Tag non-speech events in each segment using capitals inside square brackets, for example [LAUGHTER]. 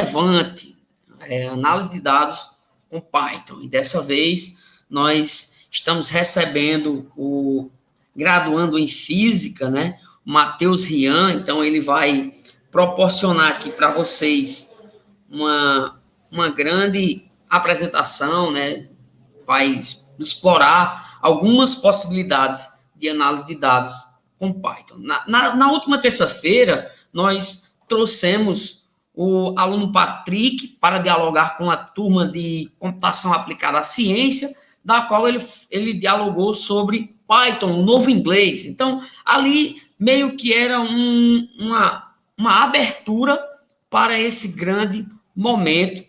relevante, é, análise de dados com Python. E dessa vez nós estamos recebendo o graduando em física, né? Matheus Rian, então ele vai proporcionar aqui para vocês uma, uma grande apresentação, né? Vai explorar algumas possibilidades de análise de dados com Python. Na, na, na última terça-feira, nós trouxemos o aluno Patrick para dialogar com a turma de computação aplicada à ciência, da qual ele, ele dialogou sobre Python, o novo inglês. Então, ali meio que era um, uma, uma abertura para esse grande momento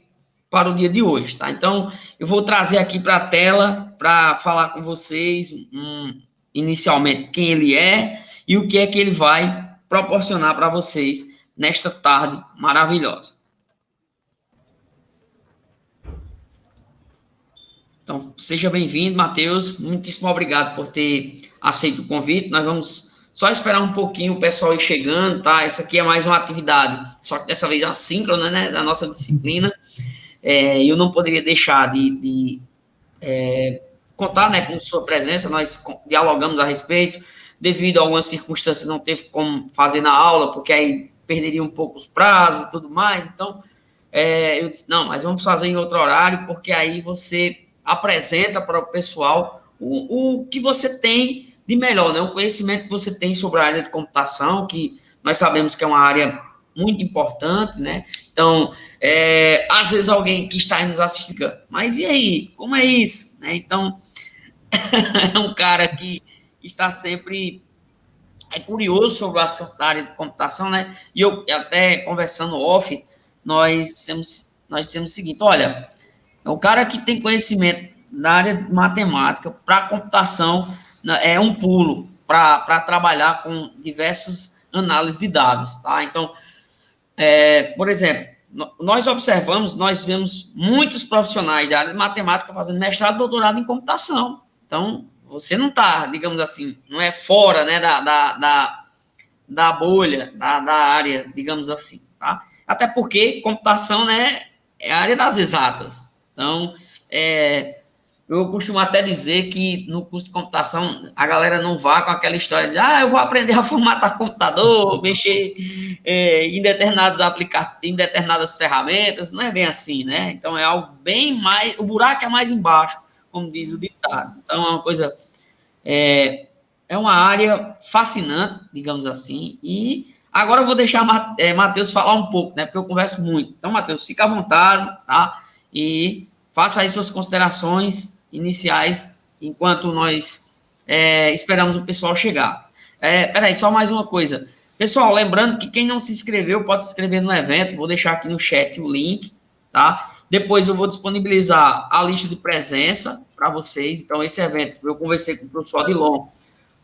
para o dia de hoje, tá? Então, eu vou trazer aqui para a tela para falar com vocês um, inicialmente quem ele é e o que é que ele vai proporcionar para vocês nesta tarde maravilhosa. Então, seja bem-vindo, Matheus. Muitíssimo obrigado por ter aceito o convite. Nós vamos só esperar um pouquinho o pessoal ir chegando, tá? Essa aqui é mais uma atividade, só que dessa vez assíncrona, né, da nossa disciplina. É, eu não poderia deixar de, de é, contar, né, com sua presença. Nós dialogamos a respeito. Devido a algumas circunstâncias, não teve como fazer na aula, porque aí perderia um pouco os prazos e tudo mais. Então, é, eu disse, não, mas vamos fazer em outro horário, porque aí você apresenta para o pessoal o, o que você tem de melhor, né? O conhecimento que você tem sobre a área de computação, que nós sabemos que é uma área muito importante, né? Então, é, às vezes alguém que está aí nos assistindo, mas e aí, como é isso? Né? Então, [LAUGHS] é um cara que está sempre é curioso sobre o assunto da área de computação, né? E eu até conversando off, nós dissemos, nós dissemos o seguinte: olha, o cara que tem conhecimento na área de matemática para computação né, é um pulo para trabalhar com diversas análises de dados, tá? Então, é, por exemplo, nós observamos, nós vemos muitos profissionais da área de matemática fazendo mestrado doutorado em computação. Então, você não está, digamos assim, não é fora né, da, da, da, da bolha, da, da área, digamos assim, tá? Até porque computação né, é a área das exatas. Então, é, eu costumo até dizer que no curso de computação a galera não vá com aquela história de ah, eu vou aprender a formatar computador, [LAUGHS] mexer é, em determinados em determinadas ferramentas, não é bem assim, né? Então é algo bem mais, o buraco é mais embaixo, como diz o ditado. Então é uma coisa, é, é uma área fascinante, digamos assim, e agora eu vou deixar é, Matheus falar um pouco, né? Porque eu converso muito. Então, Matheus, fica à vontade, tá? E faça aí suas considerações iniciais, enquanto nós é, esperamos o pessoal chegar. É, peraí, só mais uma coisa. Pessoal, lembrando que quem não se inscreveu pode se inscrever no evento, vou deixar aqui no chat o link, tá? Depois eu vou disponibilizar a lista de presença para vocês. Então, esse evento, eu conversei com o professor Adilon,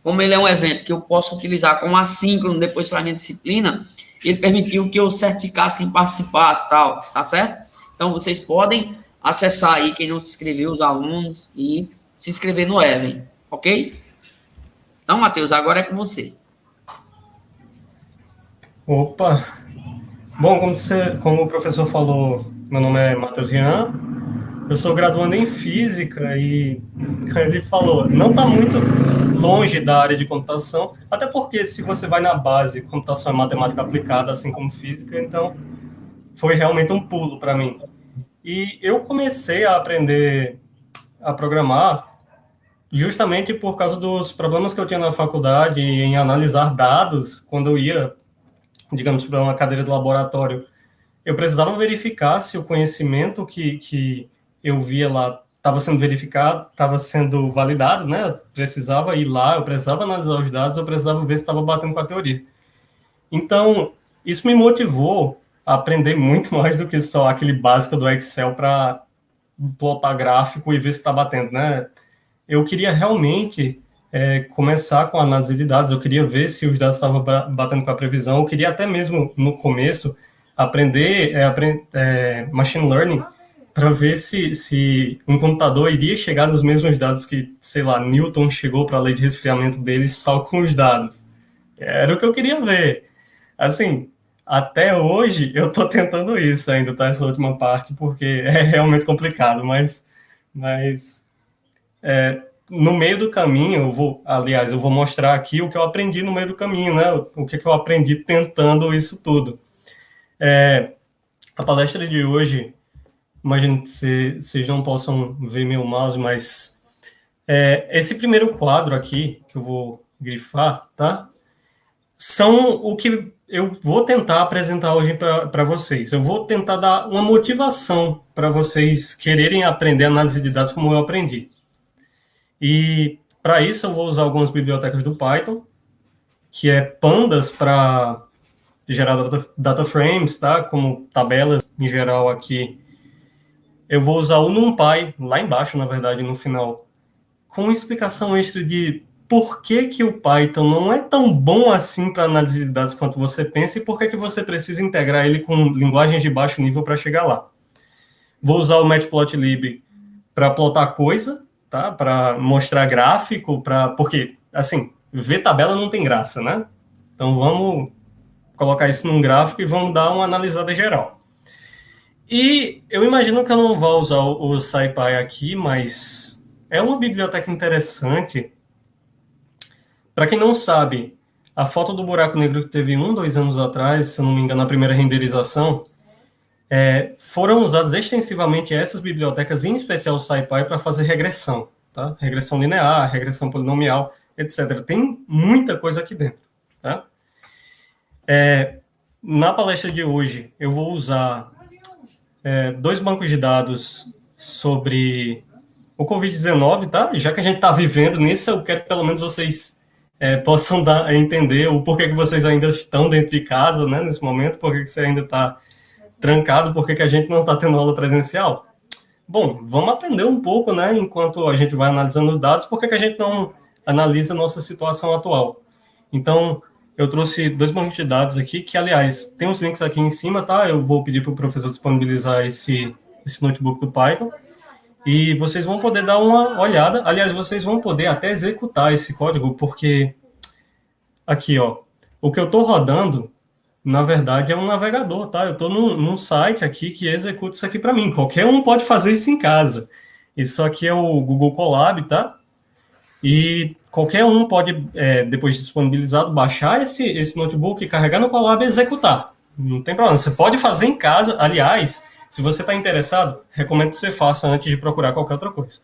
como ele é um evento que eu posso utilizar como assíncrono depois para a minha disciplina, ele permitiu que eu certificasse quem participasse, tal, tá certo? Então, vocês podem acessar aí quem não se inscreveu, os alunos, e se inscrever no Even, ok? Então, Matheus, agora é com você. Opa! Bom, como, você, como o professor falou, meu nome é Matheus Rian, eu sou graduando em Física e ele falou, não está muito longe da área de computação, até porque se você vai na base, computação é matemática aplicada, assim como Física, então foi realmente um pulo para mim. E eu comecei a aprender a programar justamente por causa dos problemas que eu tinha na faculdade em analisar dados quando eu ia, digamos, para uma cadeira de laboratório. Eu precisava verificar se o conhecimento que, que eu via lá estava sendo verificado, estava sendo validado, né? Eu precisava ir lá, eu precisava analisar os dados, eu precisava ver se estava batendo com a teoria. Então, isso me motivou aprender muito [LAUGHS] mais do que só aquele básico do Excel para plotar gráfico e ver se está batendo, né? Eu queria realmente é, começar com a análise de dados, eu queria ver se os dados estavam batendo com a previsão, eu queria até mesmo, no começo, aprender é, é, machine learning para ver se, se um computador iria chegar nos mesmos dados que, sei lá, Newton chegou para a lei de resfriamento dele só com os dados. Era o que eu queria ver. Assim, até hoje eu estou [LAUGHS] tentando isso ainda, tá? Essa última parte, porque [LAUGHS] é realmente complicado, mas, mas é, no meio do caminho, eu vou, aliás, eu vou mostrar aqui o que eu aprendi no meio do caminho, né? O que, que eu aprendi tentando isso tudo. É, a palestra de hoje, imagino que vocês não possam ver meu mouse, mas é, esse primeiro quadro aqui, que eu vou grifar, tá? São o que eu vou tentar apresentar hoje para vocês. Eu vou tentar dar uma motivação para vocês quererem aprender análise de dados como eu aprendi. E para isso eu vou usar algumas bibliotecas do Python, que é pandas para gerar data, data, frames, tá? Como tabelas em geral aqui. Eu vou usar o NumPy, lá embaixo, na verdade, no final, com explicação extra de por que, que o Python não é tão bom assim para análise de dados quanto você pensa e por que, que você precisa integrar ele com linguagens de baixo nível para chegar lá. Vou usar o Matplotlib para plotar coisa, tá? Para mostrar gráfico, para porque assim, ver tabela não tem graça, né? Então vamos colocar isso num gráfico e vamos dar uma analisada geral. E eu imagino que eu não vou usar o SciPy aqui, mas é uma biblioteca interessante. Para quem não sabe, a foto do buraco negro que teve um, dois anos atrás, se eu não me engano, na primeira renderização, é, foram usadas extensivamente essas bibliotecas, em especial o SciPy, para fazer regressão, tá? Regressão linear, regressão polinomial, etc. Tem muita coisa aqui dentro, tá? É, na palestra de hoje, eu vou usar é, dois bancos de dados sobre o Covid-19, tá? Já que a gente está vivendo nisso, eu quero que pelo menos vocês é, possam dar, entender o porquê que vocês ainda estão dentro de casa, né, nesse momento, porquê que você ainda está trancado, por que a gente não está tendo aula presencial? Bom, vamos aprender um pouco, né, enquanto a gente vai analisando dados, por que a gente não analisa a nossa situação atual? Então, eu trouxe dois bancos de dados aqui, que, aliás, tem os links aqui em cima, tá? Eu vou pedir para o professor disponibilizar esse, esse notebook do Python, e vocês vão poder dar uma olhada, aliás, vocês vão poder até executar esse código, porque aqui, ó, o que eu estou rodando na verdade, é um navegador, tá? Eu estou num, num, site aqui que executa isso aqui para mim. Qualquer um pode fazer isso em casa. Isso aqui é o Google Colab, tá? E qualquer um pode, é, depois de disponibilizado, baixar esse, esse notebook, carregar no Colab e executar. Não tem problema. Você pode fazer em casa. Aliás, se você está interessado, recomendo que você faça antes de procurar qualquer outra coisa.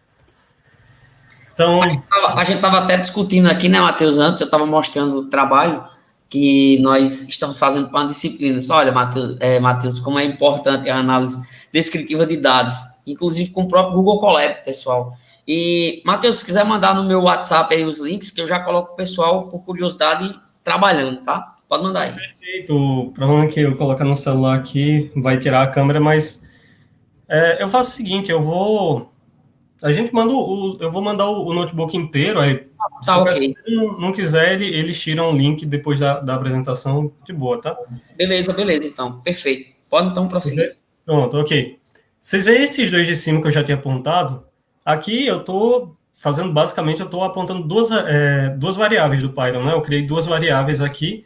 Então... A gente estava até discutindo aqui, né, Matheus, antes, eu estava mostrando o trabalho que nós estamos fazendo para uma disciplina. Só, olha, Matheus, é, Matheus, como é importante a análise descritiva de dados, inclusive com o próprio Google Colab, pessoal. E, Matheus, se quiser mandar no meu WhatsApp aí os links, que eu já coloco o pessoal, por curiosidade, trabalhando, tá? Pode mandar aí. Perfeito. O problema é que eu colocar no celular aqui vai tirar a câmera, mas é, eu faço o seguinte, eu vou a gente manda o. Eu vou mandar o, notebook inteiro, aí. Tá, ok. Se não, não quiser, ele, eles tiram o link depois da, da apresentação de boa, tá? Beleza, beleza, então. Perfeito. Pode então prosseguir. Pronto, ok. Vocês veem esses dois de cima que eu já tinha apontado? Aqui eu estou fazendo, basicamente, eu estou apontando duas, é, duas variáveis do Python, né? Eu criei duas variáveis aqui.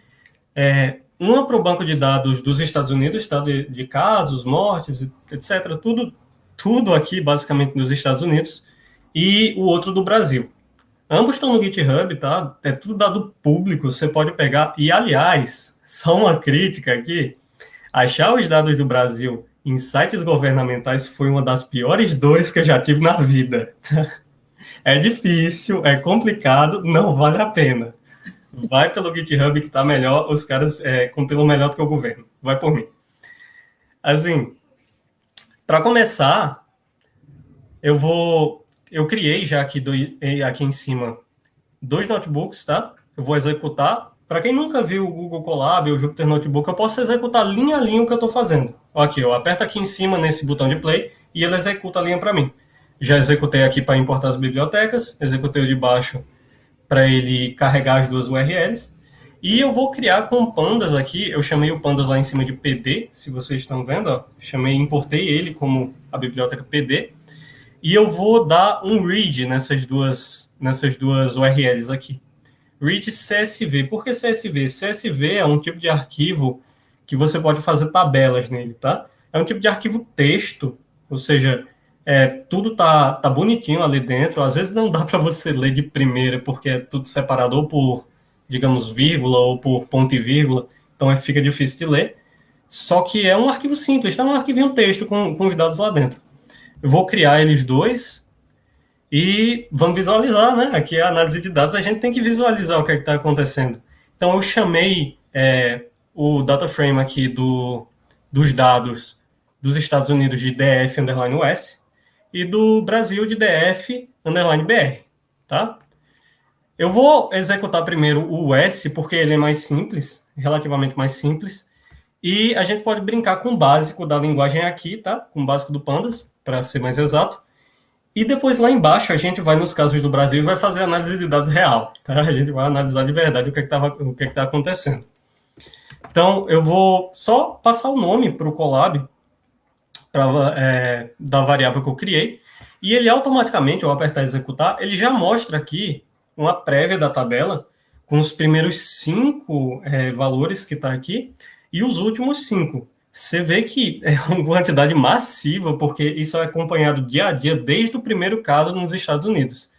É, uma para o banco de dados dos Estados Unidos, tá? De, de casos, mortes, etc. Tudo tudo aqui, basicamente, nos Estados Unidos, e o outro do Brasil. Ambos estão no GitHub, tá? É tudo dado público, você pode pegar. E, aliás, só uma crítica aqui: achar os dados do Brasil em sites governamentais foi uma das piores dores que eu já tive na vida. [LAUGHS] É difícil, é complicado, não vale a pena. Vai pelo GitHub que tá melhor, os caras é, compilam melhor do que o governo. Vai por mim. Assim, para começar, eu vou, eu criei já aqui, do, aqui em cima dois notebooks, tá? Eu vou executar. Para quem nunca viu o Google Colab ou o Jupyter Notebook, eu posso executar linha a linha o que eu estou fazendo. Aqui, eu aperto aqui em cima nesse botão de play e ele executa a linha para mim. Já executei aqui para importar as bibliotecas, executei o de baixo para ele carregar as duas URLs. E eu vou criar com pandas aqui, eu chamei o pandas lá em cima de PD, se vocês estão vendo, ó, chamei, importei ele como a biblioteca PD, e eu vou dar um read nessas duas, nessas duas URLs aqui. Read CSV. Por que CSV? CSV é um tipo de arquivo que você pode fazer tabelas nele, tá? É um tipo de arquivo texto, ou seja, é, tudo tá, tá bonitinho ali dentro. Às vezes não dá para você ler de primeira, porque é tudo separado ou por, digamos, vírgula ou por ponto e vírgula, então é, fica difícil de ler. Só que é um arquivo simples, está um arquivinho texto com, com os dados lá dentro. Eu vou criar eles dois e vamos visualizar, né? Aqui a análise de dados, a gente tem que visualizar o que é está acontecendo. Então eu chamei é, o data frame aqui do, dos dados dos Estados Unidos de DF underline US e do Brasil de DF underline BR, tá? Eu vou executar primeiro o US porque ele é mais simples, relativamente mais simples, e a gente pode brincar com o básico da linguagem aqui, tá? Com o básico do Pandas, para ser mais exato. E depois lá embaixo a gente vai nos casos do Brasil e vai fazer análise de dados real, tá? A gente vai analisar de verdade o que é está o que é que tá acontecendo. Então eu vou só passar o nome para o Colab pra, é, da variável que eu criei e ele automaticamente, ao apertar executar, ele já mostra aqui uma prévia da tabela com os primeiros cinco é, valores que está aqui e os últimos cinco. Você vê que é uma quantidade massiva, porque isso é acompanhado dia a dia desde o primeiro caso nos Estados Unidos.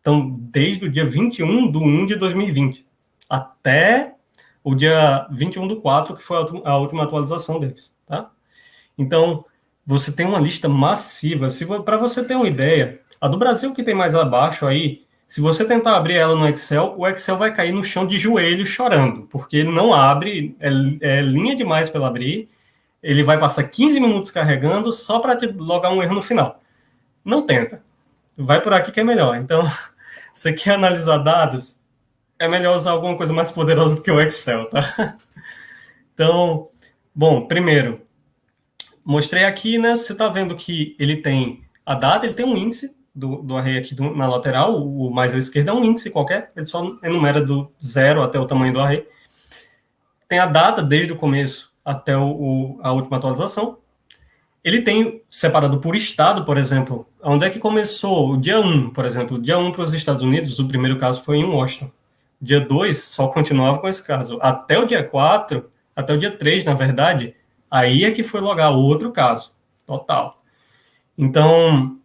Então, desde o dia 21 de 1 de 2020 até o dia 21 do 4, que foi a última atualização deles, tá? Então, você tem uma lista massiva. Para você ter uma ideia, a do Brasil que tem mais abaixo aí, se você tentar abrir ela no Excel, o Excel vai cair no chão de joelho chorando, porque ele não abre, é, é linha demais para abrir, ele vai passar 15 minutos carregando só para te logar um erro no final. Não tenta. Vai por aqui que é melhor. Então, [LAUGHS] você quer analisar dados, é melhor usar alguma coisa mais poderosa do que o Excel, tá? [LAUGHS] Então, bom, primeiro, mostrei aqui, né? Você está vendo que ele tem a data, ele tem um índice, do, do array aqui do, na lateral, o, mais à esquerda é um índice qualquer, ele só enumera do zero até o tamanho do array. Tem a data desde o começo até o, o, a última atualização. Ele tem separado por estado, por exemplo, onde é que começou o dia 1, por exemplo, dia 1 para os Estados Unidos, o primeiro caso foi em Washington. Dia 2 só continuava com esse caso. Até o dia 4, até o dia 3, na verdade, aí é que foi logar outro caso, total. Então,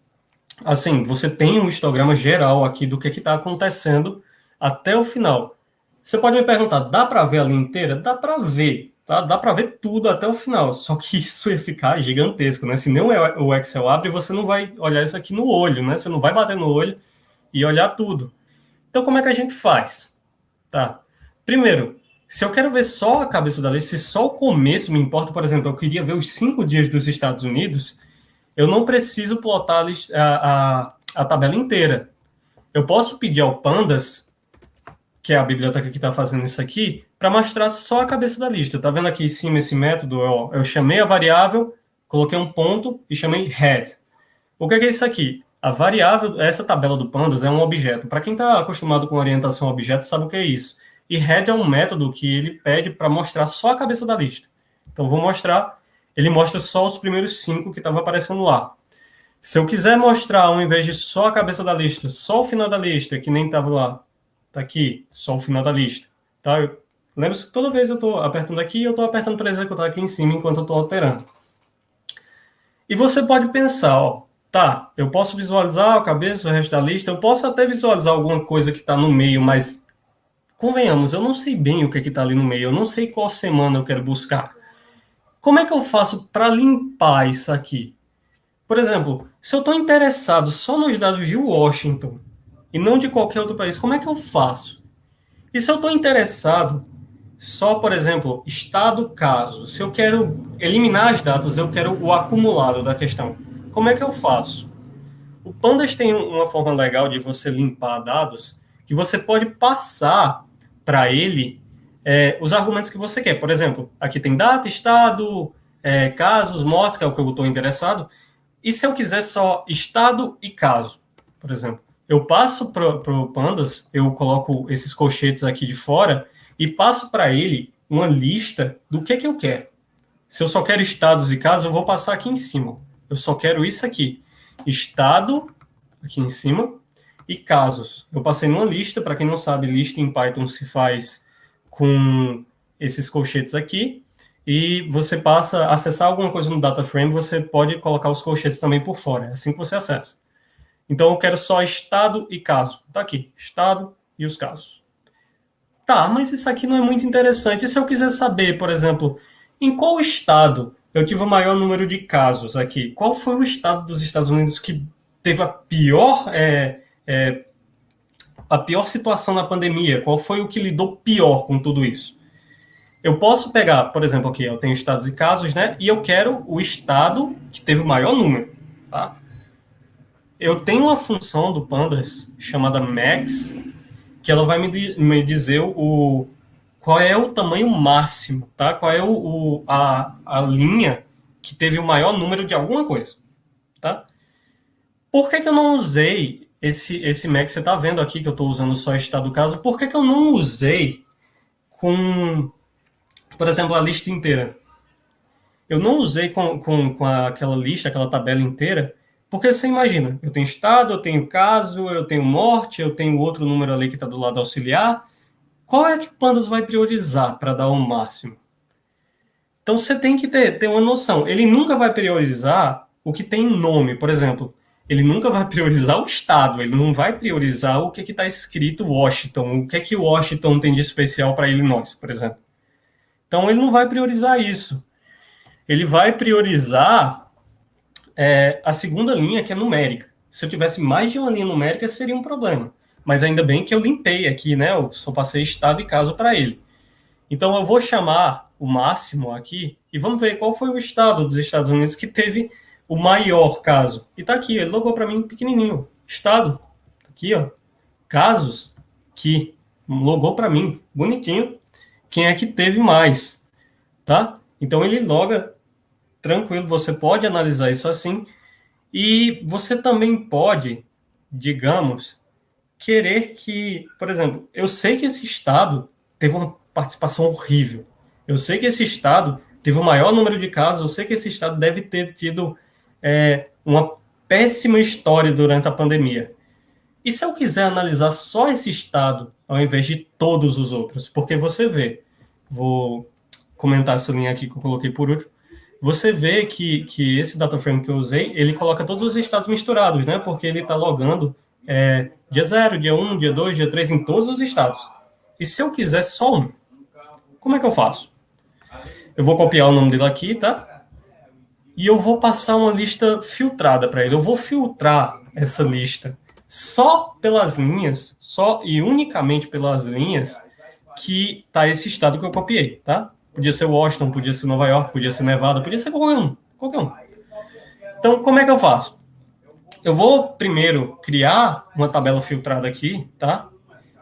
assim, você tem um histograma geral aqui do que está acontecendo até o final. Você pode me perguntar, dá para ver a linha inteira? Dá para ver, tá? Dá para ver tudo até o final, só que [LAUGHS] isso ia ficar gigantesco, né? Se nem o Excel abre, você não vai olhar isso aqui no olho, né? Você não vai bater no olho e olhar tudo. Então, como é que a gente faz? Tá. Primeiro, se eu quero ver só a cabeça da lista, se só o começo me importa, por exemplo, eu queria ver os cinco dias dos Estados Unidos, eu não preciso plotar a, a, a tabela inteira. Eu posso pedir ao Pandas, que é a biblioteca que está fazendo isso aqui, para mostrar só a cabeça da lista. Está vendo aqui em cima esse método? Eu, eu chamei a variável, coloquei um ponto e chamei head. O que é, que é isso aqui? A variável, essa tabela do Pandas é um objeto. Para quem está acostumado com orientação a objetos, sabe o que é isso. E head é um método que ele pede para mostrar só a cabeça da lista. Então, vou mostrar ele mostra só os primeiros cinco que estavam aparecendo lá. Se eu quiser mostrar, ao invés de só a cabeça da lista, só o final da lista, que nem estava lá, tá aqui, só o final da lista, tá? Lembra-se que toda vez eu estou apertando aqui, eu estou apertando para executar aqui em cima enquanto eu estou alterando. E você pode pensar, ó, tá, eu posso visualizar a cabeça, o resto da lista, eu posso até visualizar alguma coisa que está no meio, mas convenhamos, eu não sei bem o que é está ali no meio, eu não sei qual semana eu quero buscar. Como é que eu faço para limpar isso aqui? Por exemplo, se eu estou interessado só nos dados de Washington e não de qualquer outro país, como é que eu faço? E se eu estou interessado só, por exemplo, estado caso, se eu quero eliminar as datas, eu quero o acumulado da questão, como é que eu faço? O Pandas tem uma forma legal de você limpar dados que você pode passar para ele é, os argumentos que você quer. Por exemplo, aqui tem data, estado, é, casos, mortes, que é o que eu estou interessado. E se eu quiser só estado e caso, por exemplo, eu passo para o Pandas, eu coloco esses colchetes aqui de fora e passo para ele uma lista do que, que eu quero. Se eu só quero estados e casos, eu vou passar aqui em cima. Eu só quero isso aqui. Estado, aqui em cima, e casos. Eu passei numa lista, para quem não sabe, lista em Python se faz com esses colchetes aqui. e você passa acessar alguma coisa no data frame, você pode colocar os colchetes também por fora, é assim que você acessa. Então eu quero só estado e caso. Tá aqui, estado e os casos. Tá, mas isso aqui não é muito interessante. E se eu quiser saber, por exemplo, em qual estado eu tive o maior número de casos aqui? Qual foi o estado dos Estados Unidos que teve a pior é, é, a pior situação na pandemia? Qual foi o que lidou pior com tudo isso? Eu posso pegar, por exemplo, aqui, eu tenho estados e casos, né? E eu quero o estado que teve o maior número, tá? Eu tenho uma função do Pandas chamada max, que ela vai me, me dizer o qual é o tamanho máximo, tá? Qual é o, o a, a linha que teve o maior número de alguma coisa, tá? Por que, que eu não usei esse, esse max? Você está vendo aqui que eu estou usando só estado do caso. Por que, que eu não usei com por exemplo, a lista inteira. Eu não usei com, com, com aquela lista, aquela tabela inteira, porque você imagina, eu tenho estado, eu tenho caso, eu tenho morte, eu tenho outro número ali que está do lado auxiliar. Qual é que o Pandas vai priorizar para dar o máximo? Então você tem que ter, ter uma noção. Ele nunca vai priorizar o que tem nome, por exemplo. Ele nunca vai [LAUGHS] priorizar o estado, ele não vai priorizar o que está escrito Washington, o que é que Washington tem de especial para Illinois, por exemplo. Então ele não vai priorizar isso. Ele vai priorizar é, a segunda linha, que é numérica. Se eu tivesse mais de uma linha numérica, seria um problema. Mas ainda bem que eu limpei aqui, né? Eu só passei estado e caso para ele. Então eu vou chamar o máximo aqui e vamos ver qual foi o estado dos Estados Unidos que teve o maior caso. E tá aqui, ele logou para mim pequenininho. Estado, aqui, ó. Casos que logou para mim, bonitinho quem é que teve mais, tá? Então ele loga tranquilo, você pode analisar isso assim, e você também pode, digamos, querer que, por exemplo, eu sei que esse estado teve uma participação horrível, eu sei que esse estado teve o maior número de casos, eu sei que esse estado deve ter tido é, uma péssima história durante a pandemia. E se eu quiser analisar só esse estado, ao invés de todos os outros? Porque você vê, vou comentar essa linha aqui que eu coloquei por último, você vê que, que esse data frame que eu usei, ele coloca todos os estados misturados, né? Porque ele está logando é, dia 0, dia 1, um, dia 2, dia 3 em todos os estados. E se eu quiser só um, como é que eu faço? Eu vou copiar o nome dele aqui, tá? E eu vou passar uma lista filtrada para ele. Eu vou filtrar essa lista só pelas linhas, só e unicamente pelas linhas que tá esse estado que eu copiei, tá? Podia ser Washington, podia ser Nova York, podia ser Nevada, podia ser qualquer um, qualquer um. Então, como é que eu faço? Eu vou primeiro criar uma tabela filtrada aqui, tá?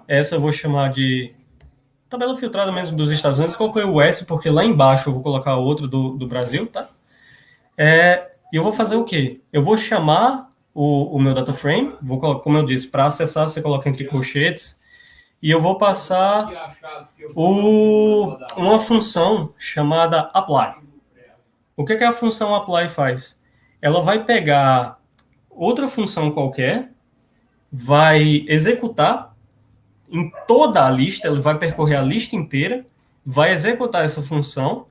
Essa eu vou chamar de tabela filtrada mesmo dos Estados Unidos. Coloquei o S porque lá embaixo eu vou colocar outro do, do Brasil, tá? É, e eu vou fazer o quê? Eu vou chamar o, o meu data frame, vou, como eu disse, para acessar você coloca entre colchetes, e eu vou passar o, uma função chamada apply. O que, que a função apply faz? Ela vai pegar outra função qualquer, vai executar em toda a lista, ele vai percorrer a lista inteira, vai executar essa função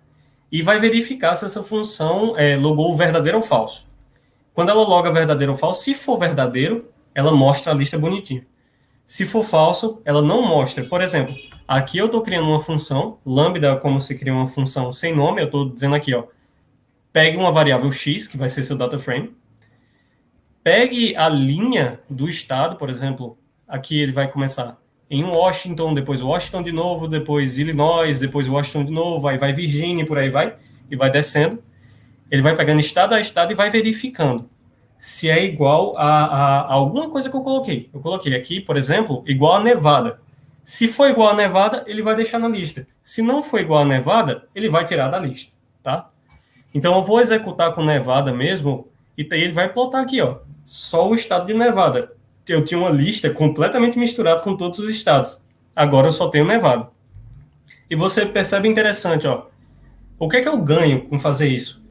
e vai verificar se essa função é, logou verdadeiro ou falso. Quando ela loga verdadeiro ou falso, se for verdadeiro, ela mostra a lista bonitinha. Se for falso, ela não mostra. Por exemplo, aqui eu estou criando uma função, lambda como se cria uma função sem nome, eu estou dizendo aqui, ó, pegue uma variável x, que vai ser seu data frame, pegue a linha do estado, por exemplo, aqui ele vai começar em Washington, depois Washington de novo, depois Illinois, depois Washington de novo, aí vai Virgínia, por aí vai, e vai descendo. Ele vai pegando estado a estado e vai verificando se é igual a, a, a, alguma coisa que eu coloquei. Eu coloquei aqui, por exemplo, igual a Nevada. Se for igual a Nevada, ele vai deixar na lista. Se não for igual a Nevada, ele vai tirar da lista, tá? Então eu vou executar com Nevada mesmo, e ele vai plotar aqui, ó, só o estado de Nevada. Eu tinha uma lista completamente misturada com todos os estados. Agora eu só tenho Nevada. E você percebe interessante, ó. O que é que eu ganho com fazer isso?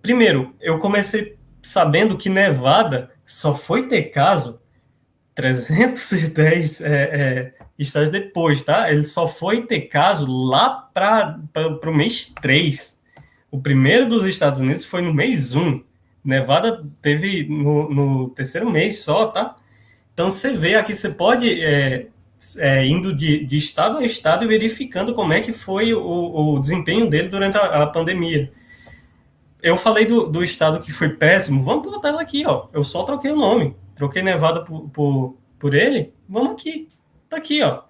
Primeiro, eu comecei sabendo que Nevada só foi ter caso 310 é, é, estádios depois, tá? Ele só foi ter caso lá para o mês 3. O primeiro dos Estados Unidos foi no mês 1. Nevada teve no, no terceiro mês só, tá? Então você vê aqui, você pode é, é, indo de, de, estado a estado e verificando como é que foi o, o desempenho dele durante a, a pandemia. Eu falei do, do, estado que foi péssimo, vamos botar ela aqui, ó. Eu só troquei o nome, troquei Nevada por, por, por ele, vamos aqui. Tá aqui, ó.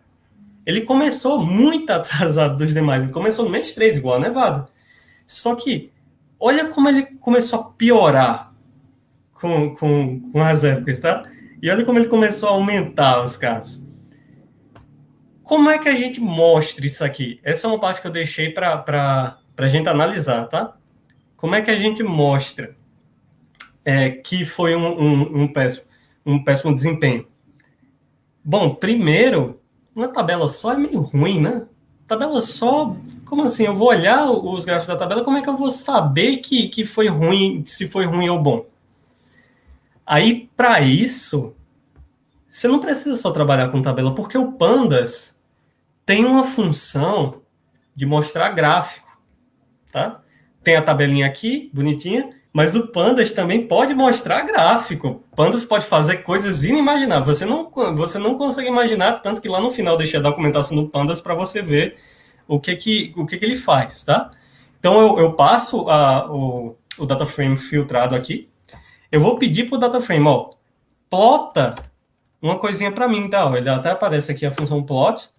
Ele começou muito [LAUGHS] atrasado dos demais, ele começou no mês 3, igual a Nevada. Só que olha como ele começou a piorar com, com, com as épocas, tá? E olha como ele começou a aumentar os casos. Como é que a gente mostra isso aqui? Essa é uma parte que eu deixei para a gente analisar, tá? Como é que a gente mostra é, que foi um, um, um, péssimo, um péssimo desempenho? Bom, primeiro, uma tabela só é meio ruim, né? tabela só. Como assim? Eu vou olhar os gráficos da tabela, como é que eu vou saber que, que foi ruim, se foi ruim ou bom? Aí, para isso, você não precisa só trabalhar com tabela, porque o Pandas tem uma função de mostrar gráfico, tá? Tem a tabelinha aqui, bonitinha, mas o Pandas também pode mostrar gráfico. Pandas pode fazer coisas inimagináveis. Você não, você não consegue imaginar, tanto que lá no final deixei a documentação do Pandas para você ver o que que, o que que ele faz, tá? Então eu, eu passo a, o, o data frame filtrado aqui. Eu vou pedir para o data frame, ó, plota uma coisinha para mim, tá? Ele até aparece aqui a função plot.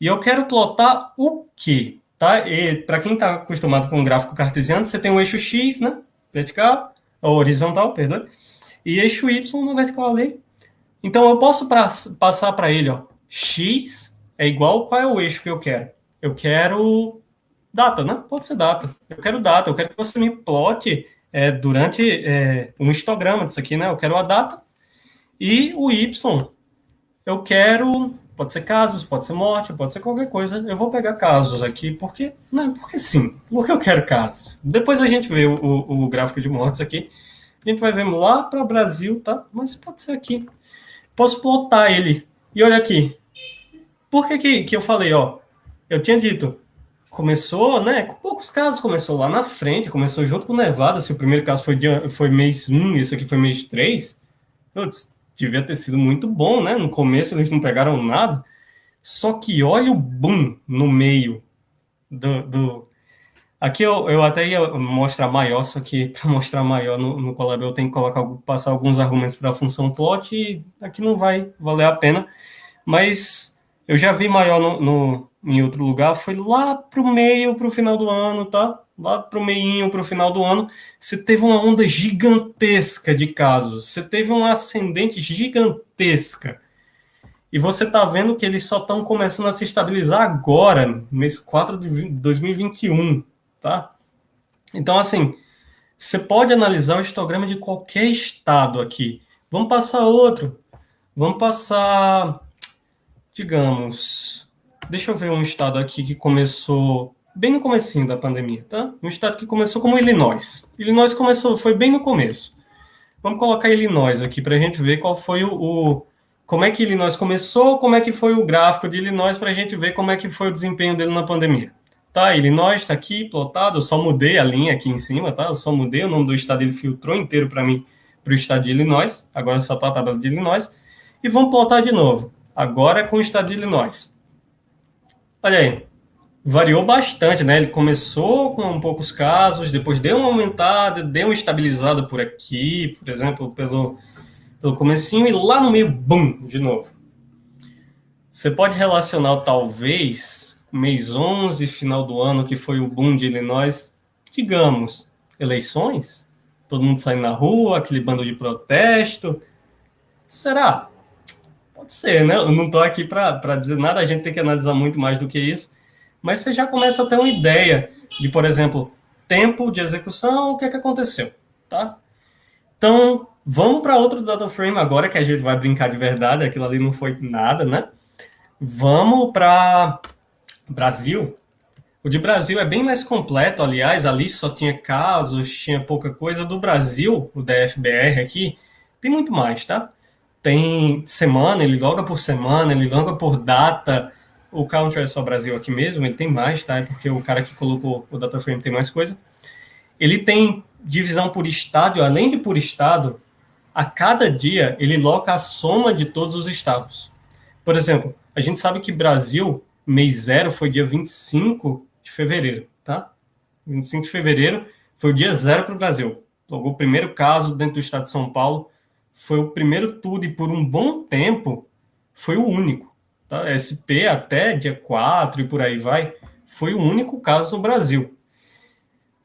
E eu quero plotar o quê? Tá? E para quem está acostumado com o gráfico cartesiano, você tem o eixo X, né? vertical, horizontal, perdão, e eixo Y no vertical ali. Então, eu posso pra, passar para ele, ó, x é igual, qual é o eixo que eu quero? Eu quero data, né? Pode ser data. Eu quero data, eu quero que você me plote é, durante é, um histograma disso aqui, né? Eu quero a data. E o y, eu quero Pode ser casos, pode ser morte, pode ser qualquer coisa. Eu vou pegar casos aqui, porque. Não, porque sim. Porque eu quero casos. Depois a gente vê o, o, o gráfico de mortes aqui. A gente vai ver lá para o Brasil, tá? Mas pode ser aqui. Posso plotar ele. E olha aqui. Por que, que, que eu falei, ó? Eu tinha dito, começou, né? Com poucos casos, começou lá na frente, começou junto com Nevada. Se o primeiro caso foi, de, foi mês 1, esse aqui foi mês 3. Putz, devia ter sido muito bom, né? No começo eles não pegaram nada. Só que olha o boom no meio do. do... Aqui eu, eu até ia mostrar maior, só que [LAUGHS] para mostrar maior no, no Colab eu tenho que colocar, passar alguns argumentos para a função plot e aqui não vai valer a pena. Mas eu já vi maior no, no em outro lugar, foi lá para o meio, para o final do ano, tá? lá para o meio, para o final do ano, você teve uma onda gigantesca de casos, você teve um ascendente gigantesca. E você está vendo que eles só estão começando a se estabilizar agora, mês 4 de 2021, tá? Então, assim, você pode analisar o histograma de qualquer estado aqui. Vamos passar outro. Vamos passar, digamos, deixa eu ver um estado aqui que começou bem no comecinho da pandemia, tá? Um estado que começou como Illinois. Illinois começou, foi bem no começo. Vamos colocar Illinois aqui para a gente ver qual foi o, o, como é que Illinois começou, como é que foi o gráfico de Illinois para a gente ver como é que foi o desempenho dele na pandemia. Tá, Illinois está aqui plotado, eu só mudei a linha aqui em cima, tá? Eu só mudei o nome do estado, ele filtrou inteiro para mim para o estado de Illinois. Agora só está a tabela de Illinois. E vamos plotar de novo. Agora com o estado de Illinois. Olha aí, variou bastante, né? Ele começou com poucos casos, depois deu uma aumentada, deu uma estabilizada por aqui, por exemplo, pelo, pelo comecinho, e lá no meio, bum, de novo. Você pode relacionar, talvez, mês 11, final do ano, que foi o boom de Illinois, digamos, eleições? Todo mundo saindo na rua, aquele bando de protesto. Será? Pode ser, né? Eu não estou aqui para dizer nada, a gente tem que analisar muito mais do que isso mas você já começa a ter uma ideia de, por exemplo, tempo de execução, o que é que aconteceu, tá? Então, vamos para outro data frame agora que a gente vai brincar de verdade, aquilo ali não foi nada, né? Vamos para Brasil. O de Brasil é bem mais completo, aliás, ali só tinha casos, tinha pouca coisa. Do Brasil, o DFBR aqui, tem muito mais, tá? Tem semana, ele loga por semana, ele loga por data. O Country é só Brasil aqui mesmo, ele tem mais, tá? É porque o cara que colocou o data frame tem mais coisa. Ele tem divisão por estado, além de por estado, a cada dia ele loca a soma de todos os estados. Por exemplo, a gente sabe que Brasil, mês zero, foi dia 25 de fevereiro, tá? 25 de fevereiro foi o dia zero para o Brasil. Logo, o primeiro caso dentro do estado de São Paulo foi o primeiro tudo e por um bom tempo foi o único. Tá? SP até dia 4 e por aí vai, foi o único caso no Brasil.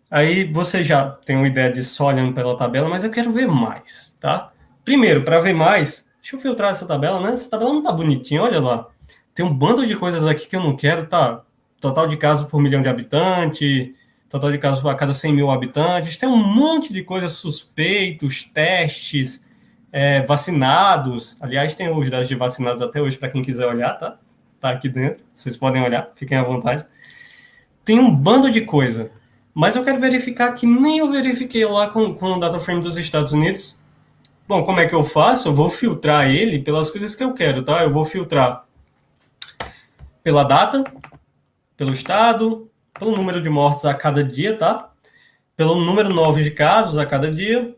Aí você já tem uma ideia de só olhando pela tabela, mas eu quero ver mais, tá? Primeiro, para ver mais, deixa eu filtrar essa tabela, né? Essa tabela não tá bonitinha, olha lá. Tem um bando de coisas aqui que eu não quero, tá? Total de casos por milhão de habitantes, total de casos a cada 100 mil habitantes, tem um monte de coisas suspeitos, testes, é, vacinados. Aliás, tem os dados de vacinados até hoje para quem quiser olhar, tá? Tá aqui dentro, vocês podem olhar, fiquem à vontade. Tem um bando de coisa. Mas eu quero verificar que nem eu verifiquei lá com, com o data frame dos Estados Unidos. Bom, como é que eu faço? Eu vou filtrar ele pelas coisas que eu quero, tá? Eu vou filtrar pela data, pelo estado, pelo número de mortes a cada dia, tá? Pelo número novo de casos a cada dia,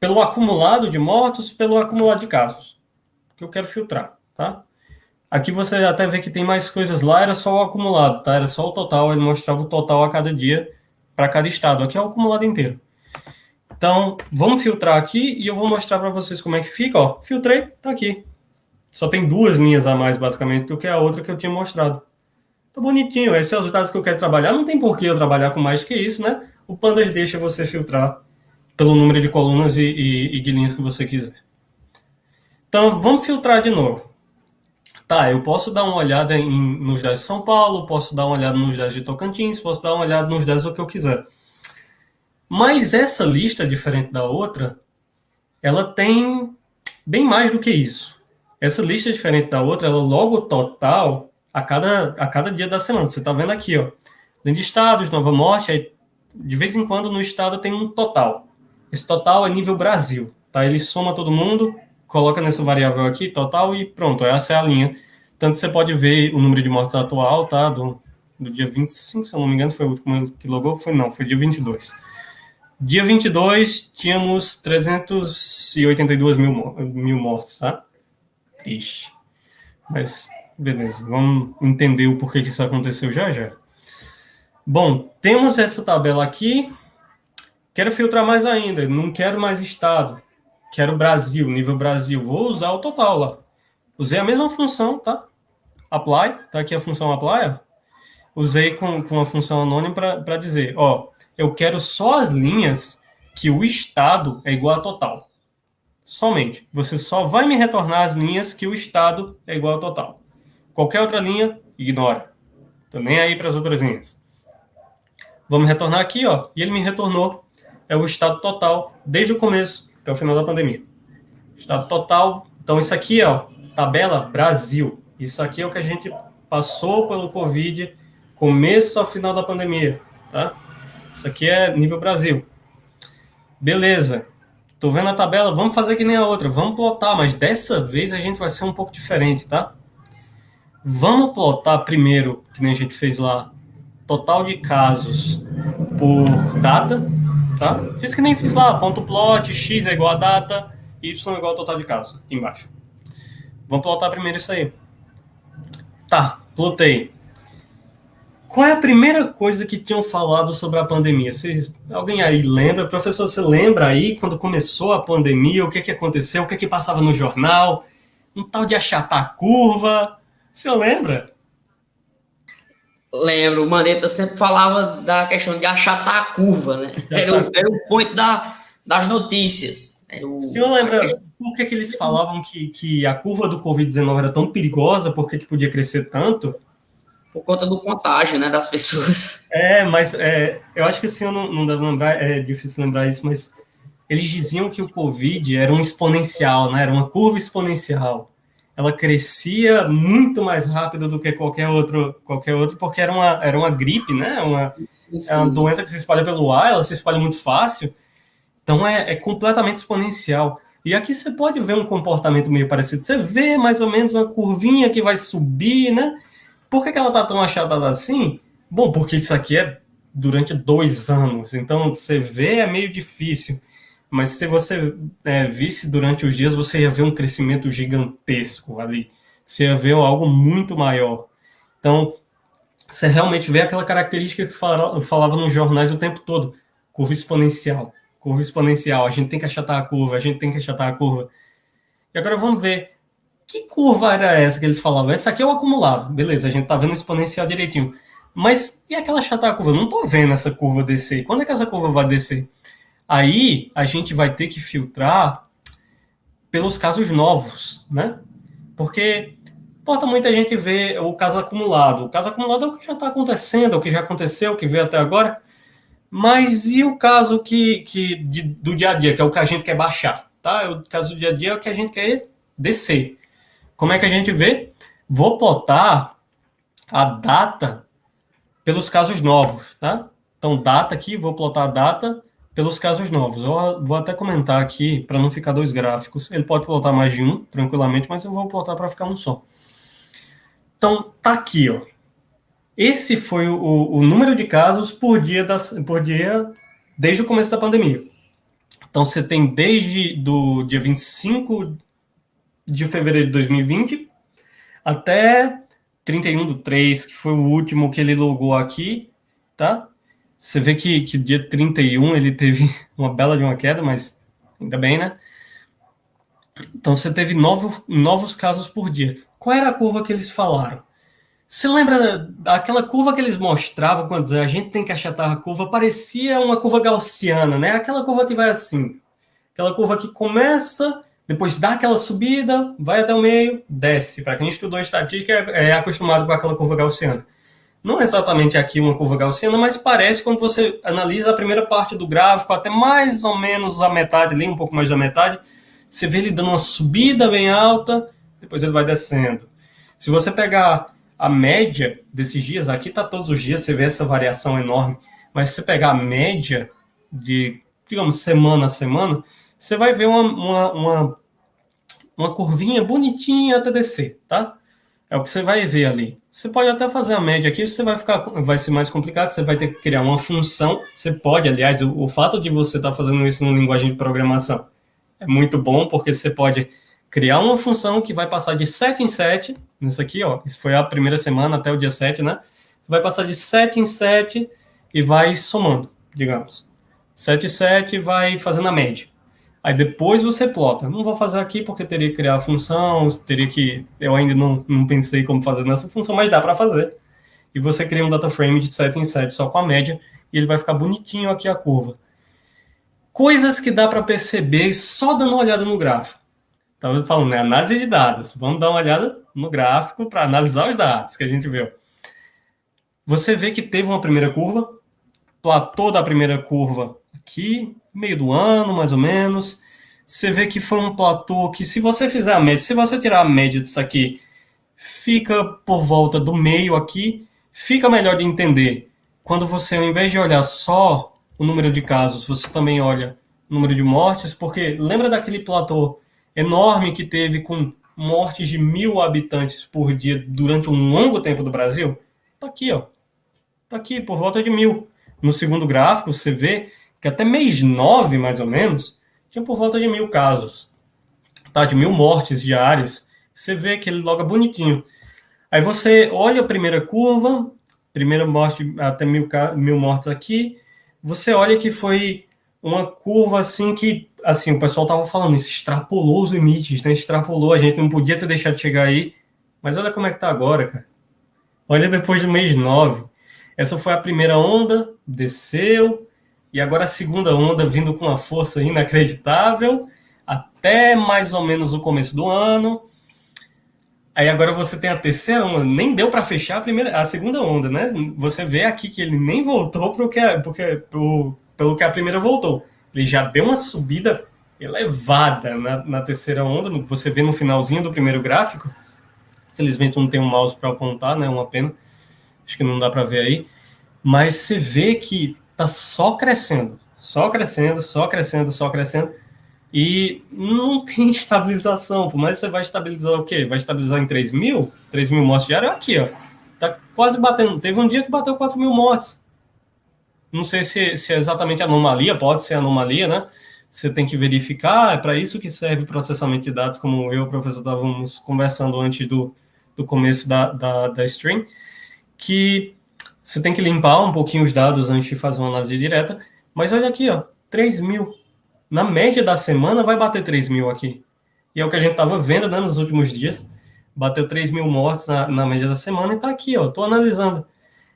pelo acumulado de mortos, pelo acumulado de casos. Que eu quero filtrar, tá? Aqui você até vê que tem mais coisas lá, era só o acumulado, tá? Era só o total, ele mostrava o total a cada dia para cada estado. Aqui é o acumulado inteiro. Então, vamos filtrar aqui e eu vou mostrar para vocês como é que fica, ó. Filtrei, tá aqui. Só tem duas linhas a mais, basicamente, do que a outra que eu tinha mostrado. Tá bonitinho, esses são os dados que eu quero trabalhar. Não tem por que eu trabalhar com mais que isso, né? O Pandas deixa você filtrar pelo número de colunas e, e, e de linhas que você quiser. Então, vamos filtrar de novo. Tá, eu posso dar uma olhada em, nos dados de São Paulo, posso dar uma olhada nos dados de Tocantins, posso dar uma olhada nos dados do que eu quiser. Mas essa lista, diferente da outra, ela tem bem mais do que isso. Essa lista, diferente da outra, ela logo total a cada, a cada dia da semana. Você está vendo aqui, ó. Dentro de estados, Nova Morte, aí, de vez em quando no estado tem um total. Esse total é nível Brasil, tá? Ele soma todo mundo, coloca nessa variável aqui, total, e pronto, essa é a linha. Tanto você pode ver o número de mortes atual, tá? Do, do dia 25, se eu não me engano, foi o último que logou, foi não, foi dia 22. Dia 22, tínhamos 382 mil, mil mortes, tá? Ixi. Mas, beleza, vamos entender o porquê que isso aconteceu já já. Bom, temos essa tabela aqui. Quero filtrar mais ainda, não quero mais estado quero Brasil, nível Brasil, vou usar o total lá. Usei a mesma função, tá? Apply, tá aqui a função apply. Usei com, com a função anônima para dizer, ó, eu quero só as linhas que o estado é igual a total. Somente. Você só vai me retornar as linhas que o estado é igual a total. Qualquer outra linha, ignora. Tô nem aí para as outras linhas. Vamos retornar aqui, ó. E ele me retornou é o estado total desde o começo até o final da pandemia. Estado total. Então, isso aqui, ó, tabela Brasil. Isso aqui é o que a gente passou pelo Covid, começo ao final da pandemia, tá? Isso aqui é nível Brasil. Beleza. Tô vendo a tabela, vamos fazer que nem a outra, vamos plotar, mas dessa vez a gente vai ser um pouco diferente, tá? Vamos plotar primeiro, que nem a gente fez lá, total de casos por data, tá? Fiz que nem fiz lá, ponto plot, x é igual a data, y é igual ao total de casos, embaixo. Vamos plotar primeiro isso aí. Tá, plotei. Qual é a primeira coisa que tinham falado sobre a pandemia? Vocês, alguém aí lembra? Professor, você lembra aí quando começou a pandemia, o que, que aconteceu, o que, que passava no jornal? Um tal de achatar curva. Você lembra? Lembro, o Maneta sempre falava da questão de achatar a curva, né? Era o, era o ponto da, das notícias. O, o senhor lembra por que, que eles falavam que, que a curva do Covid-19 era tão perigosa, por que, que podia crescer tanto? Por conta do contágio, né, das pessoas. É, mas é, eu acho que o senhor não, não deve lembrar, é difícil lembrar isso, mas eles diziam que o Covid era um exponencial, né? Era uma curva exponencial ela crescia muito mais rápido do que qualquer outro, qualquer outro porque era uma, era uma gripe, né? Uma, é uma doença que se espalha pelo ar, ela se espalha muito fácil. Então é, é completamente exponencial. E aqui você pode ver um comportamento meio parecido. Você vê mais ou menos uma curvinha que vai subir, né? Por que, que ela está tão achatada assim? Bom, porque isso aqui é durante dois anos, então você vê é meio difícil. Mas se você é, visse durante os dias, você ia ver um crescimento gigantesco ali. Você ia ver algo muito maior. Então, você realmente vê aquela característica que eu falava nos jornais o tempo todo: curva exponencial. Curva exponencial. A gente tem que achatar a curva, a gente tem que achatar a curva. E agora vamos ver que curva era essa que eles falavam? Essa aqui é o acumulado. Beleza, a gente tá vendo o exponencial direitinho. Mas e aquela achatar a curva? Não tô vendo essa curva descer. Quando é que essa curva vai descer? Aí a gente vai ter que filtrar pelos casos novos, né? Porque importa muita gente ver o caso acumulado. O caso acumulado é o que já está acontecendo, é o que já aconteceu, o que veio até agora. Mas e o caso que, que de, do dia a dia, que é o que a gente quer baixar, tá? O caso do dia a dia é o que a gente quer descer. Como é que a gente vê? Vou plotar a data pelos casos novos, tá? Então, data aqui, vou plotar a data pelos casos novos. Eu vou até comentar aqui, para não ficar dois gráficos. Ele pode plotar mais de um, tranquilamente, mas eu vou plotar para ficar um só. Então, tá aqui, ó. Esse foi o, o número de casos por dia, das, por dia desde o começo da pandemia. Então, você tem desde do dia 25 de fevereiro de 2020 até 31 do 3, que foi o último que ele logou aqui, tá? Você vê que, que dia 31 ele teve [LAUGHS] uma bela de uma queda, mas ainda bem, né? Então você teve novo, novos casos por dia. Qual era a curva que eles falaram? Você lembra daquela curva que eles mostravam quando a gente tem que achatar a curva? Parecia uma curva gaussiana, né? Aquela curva que vai assim. Aquela curva que começa, depois dá aquela subida, vai até o meio, desce. Para quem estudou estatística é, é acostumado com aquela curva gaussiana não é exatamente aqui uma curva gaussiana, mas parece quando você analisa a primeira parte do gráfico, até mais ou menos a metade ali, um pouco mais da metade, você vê ele dando uma subida bem alta, depois ele vai descendo. Se você pegar a média desses dias, aqui está todos os dias, você vê essa variação enorme, mas se você pegar a média de, digamos, semana a semana, você vai ver uma, uma, uma, uma curvinha bonitinha até descer, tá? É o que você vai ver ali. Você pode até fazer a média aqui, você vai ficar, vai ser mais complicado, você vai ter que criar uma função. Você pode, aliás, o, o fato de você estar tá fazendo isso numa linguagem de programação é muito bom, porque você pode criar uma função que vai passar de 7 em 7, nisso aqui, ó, isso foi a primeira semana até o dia 7, né? Vai passar de 7 em 7 e vai somando, digamos. 7 em 7 vai fazendo a média. Aí depois você plota. Não vou fazer aqui porque teria que criar a função, teria que. Eu ainda não, não pensei como fazer nessa função, mas dá para fazer. E você cria um data frame de 7 em 7 só com a média e ele vai ficar bonitinho aqui a curva. Coisas que dá para perceber só dando uma olhada no gráfico. Estava falando, né? Análise de dados. Vamos dar uma olhada no gráfico para analisar os dados que a gente viu. Você vê que teve uma primeira curva, platô da primeira curva aqui, meio do ano, mais ou menos. Você vê que foi um platô que, se você fizer a média, se você tirar a média disso aqui, fica por volta do meio aqui, fica melhor de entender. Quando você, ao invés de olhar só o número de casos, você também olha o número de mortes, porque lembra daquele platô enorme que teve com mortes de mil habitantes por dia durante um longo tempo do Brasil? Tá aqui, ó. Tá aqui, por volta de mil. No segundo gráfico, você vê que até mês 9, mais ou menos, tinha por volta de mil casos, tá? De mil mortes diárias. Você vê que ele loga bonitinho. Aí você olha a primeira curva, primeira morte até mil, mil mortes aqui, você olha que foi uma curva assim que, assim, o pessoal tava falando, isso extrapolou os limites, né? Extrapolou, a gente não podia ter deixado de chegar aí. Mas olha como é que tá agora, cara. Olha depois do mês 9. Essa foi a primeira onda, desceu, e agora a segunda onda vindo com uma força inacreditável até mais ou menos o começo do ano. Aí agora você tem a terceira onda, nem deu para fechar a primeira, a segunda onda, né? Você vê aqui que ele nem voltou pro que, porque, pro, pelo que a primeira voltou. Ele já deu uma subida elevada na, na terceira onda. Você vê no finalzinho do primeiro gráfico. Felizmente não tem um mouse para apontar, né? Uma pena. Acho que não dá para ver aí. Mas você vê que tá só crescendo, só crescendo, só crescendo, só crescendo. E não [LAUGHS] tem estabilização, por mais que você vai estabilizar o quê? Vai estabilizar em 3 mil? 3 mil mortes diárias? Aqui, ó. Tá quase batendo. Teve um dia que bateu 4 mil mortes. Não sei se, se é exatamente anomalia, pode ser anomalia, né? Você tem que verificar, é para isso que serve o processamento de dados, como eu e o professor estávamos conversando antes do, do começo da, da, da stream, que você tem que limpar um pouquinho os dados antes de fazer uma análise direta. Mas olha aqui, ó, 3 mil na média da semana vai bater 3 mil aqui. E é o que a gente estava vendo né, nos últimos dias. Bateu 3 mil mortes na, na média da semana e está aqui, ó. Estou analisando.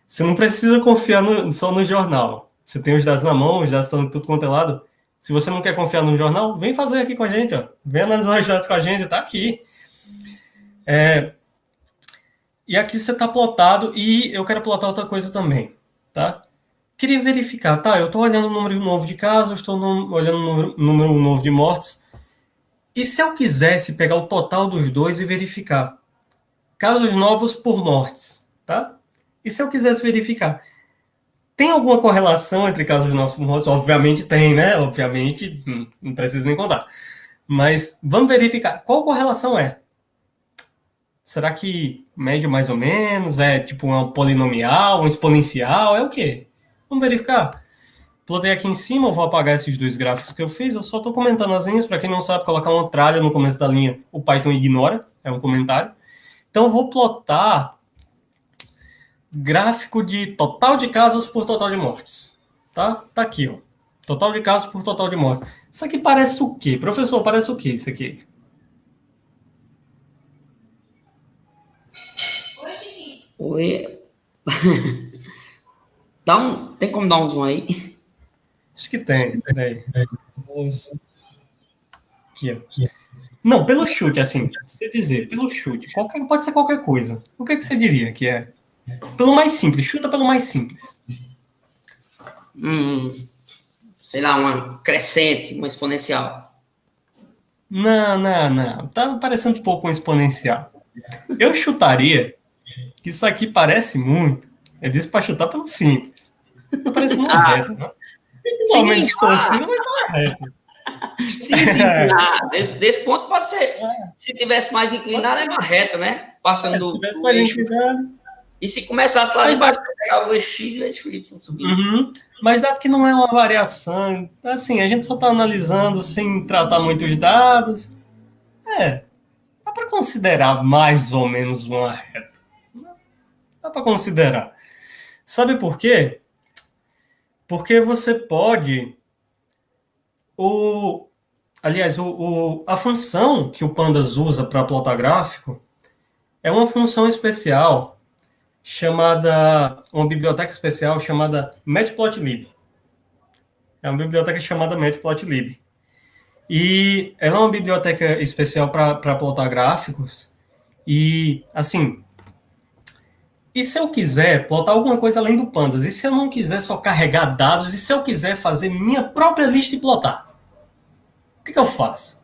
Você não precisa confiar no, só no jornal. Você tem os dados na mão, os dados estão tudo quanto é lado. Se você não quer confiar no jornal, vem fazer aqui com a gente, ó. Vem analisar os dados com a gente, está aqui. É, e aqui você está plotado e eu quero plotar outra coisa também, tá? Queria verificar, tá? Eu estou olhando o número novo de casos, estou olhando o número, novo de mortes. E se eu quisesse pegar o total dos dois e verificar? Casos novos por mortes, tá? E se eu quisesse verificar? Tem alguma correlação entre casos novos por mortes? Obviamente tem, né? Obviamente, hum, não preciso nem contar. Mas vamos verificar. Qual correlação é? Será que média mais ou menos? É tipo uma polinomial, um exponencial? É o quê? Vamos verificar. Plotei aqui em cima, eu vou apagar esses dois gráficos que eu fiz, eu só estou comentando as linhas, para quem não sabe, colocar uma tralha no começo da linha, o Python ignora, é um comentário. Então eu vou plotar gráfico de total de casos por total de mortes. Tá? Tá aqui, ó. Total de casos por total de mortes. Isso aqui parece o quê? Professor, parece o quê isso aqui? Oi. [LAUGHS] Dá um, tem como dar um zoom aí? Acho que tem, peraí. Aqui, aqui. Não, pelo chute, assim, você dizer, pelo chute, qualquer, pode ser qualquer coisa. O que, é que você diria que é? Pelo mais simples, chuta pelo mais simples. Hum, sei lá, uma crescente, uma exponencial. Não, não, não. Tá parecendo um pouco um exponencial. Eu chutaria isso aqui parece muito eu disse para chutar pelo simples. Tá parecendo uma [LAUGHS] ah, reta, né? Igualmente distorcido, mas não é reta. Sim, sim, [LAUGHS] ah, desse, desse, ponto pode ser. Se tivesse mais inclinado, é uma reta, né? Passando é, se tivesse mais inclinado. E se começasse lá embaixo, pegar o X e o Y subindo. Uhum. Mas dado que não é uma variação, assim, a gente só está analisando sem tratar muitos dados. É, dá para considerar mais ou menos uma reta. Dá para considerar. Sabe por quê? Porque você pode. O, aliás, o, o, a função que o Pandas usa para plotar gráfico é uma função especial chamada. Uma biblioteca especial chamada Matplotlib. É uma biblioteca chamada Matplotlib. E ela é uma biblioteca especial para plotar gráficos. E, assim, e se eu quiser plotar alguma coisa além do pandas? E se eu não quiser só carregar dados? E se eu quiser fazer minha própria lista e plotar? O que, que eu faço?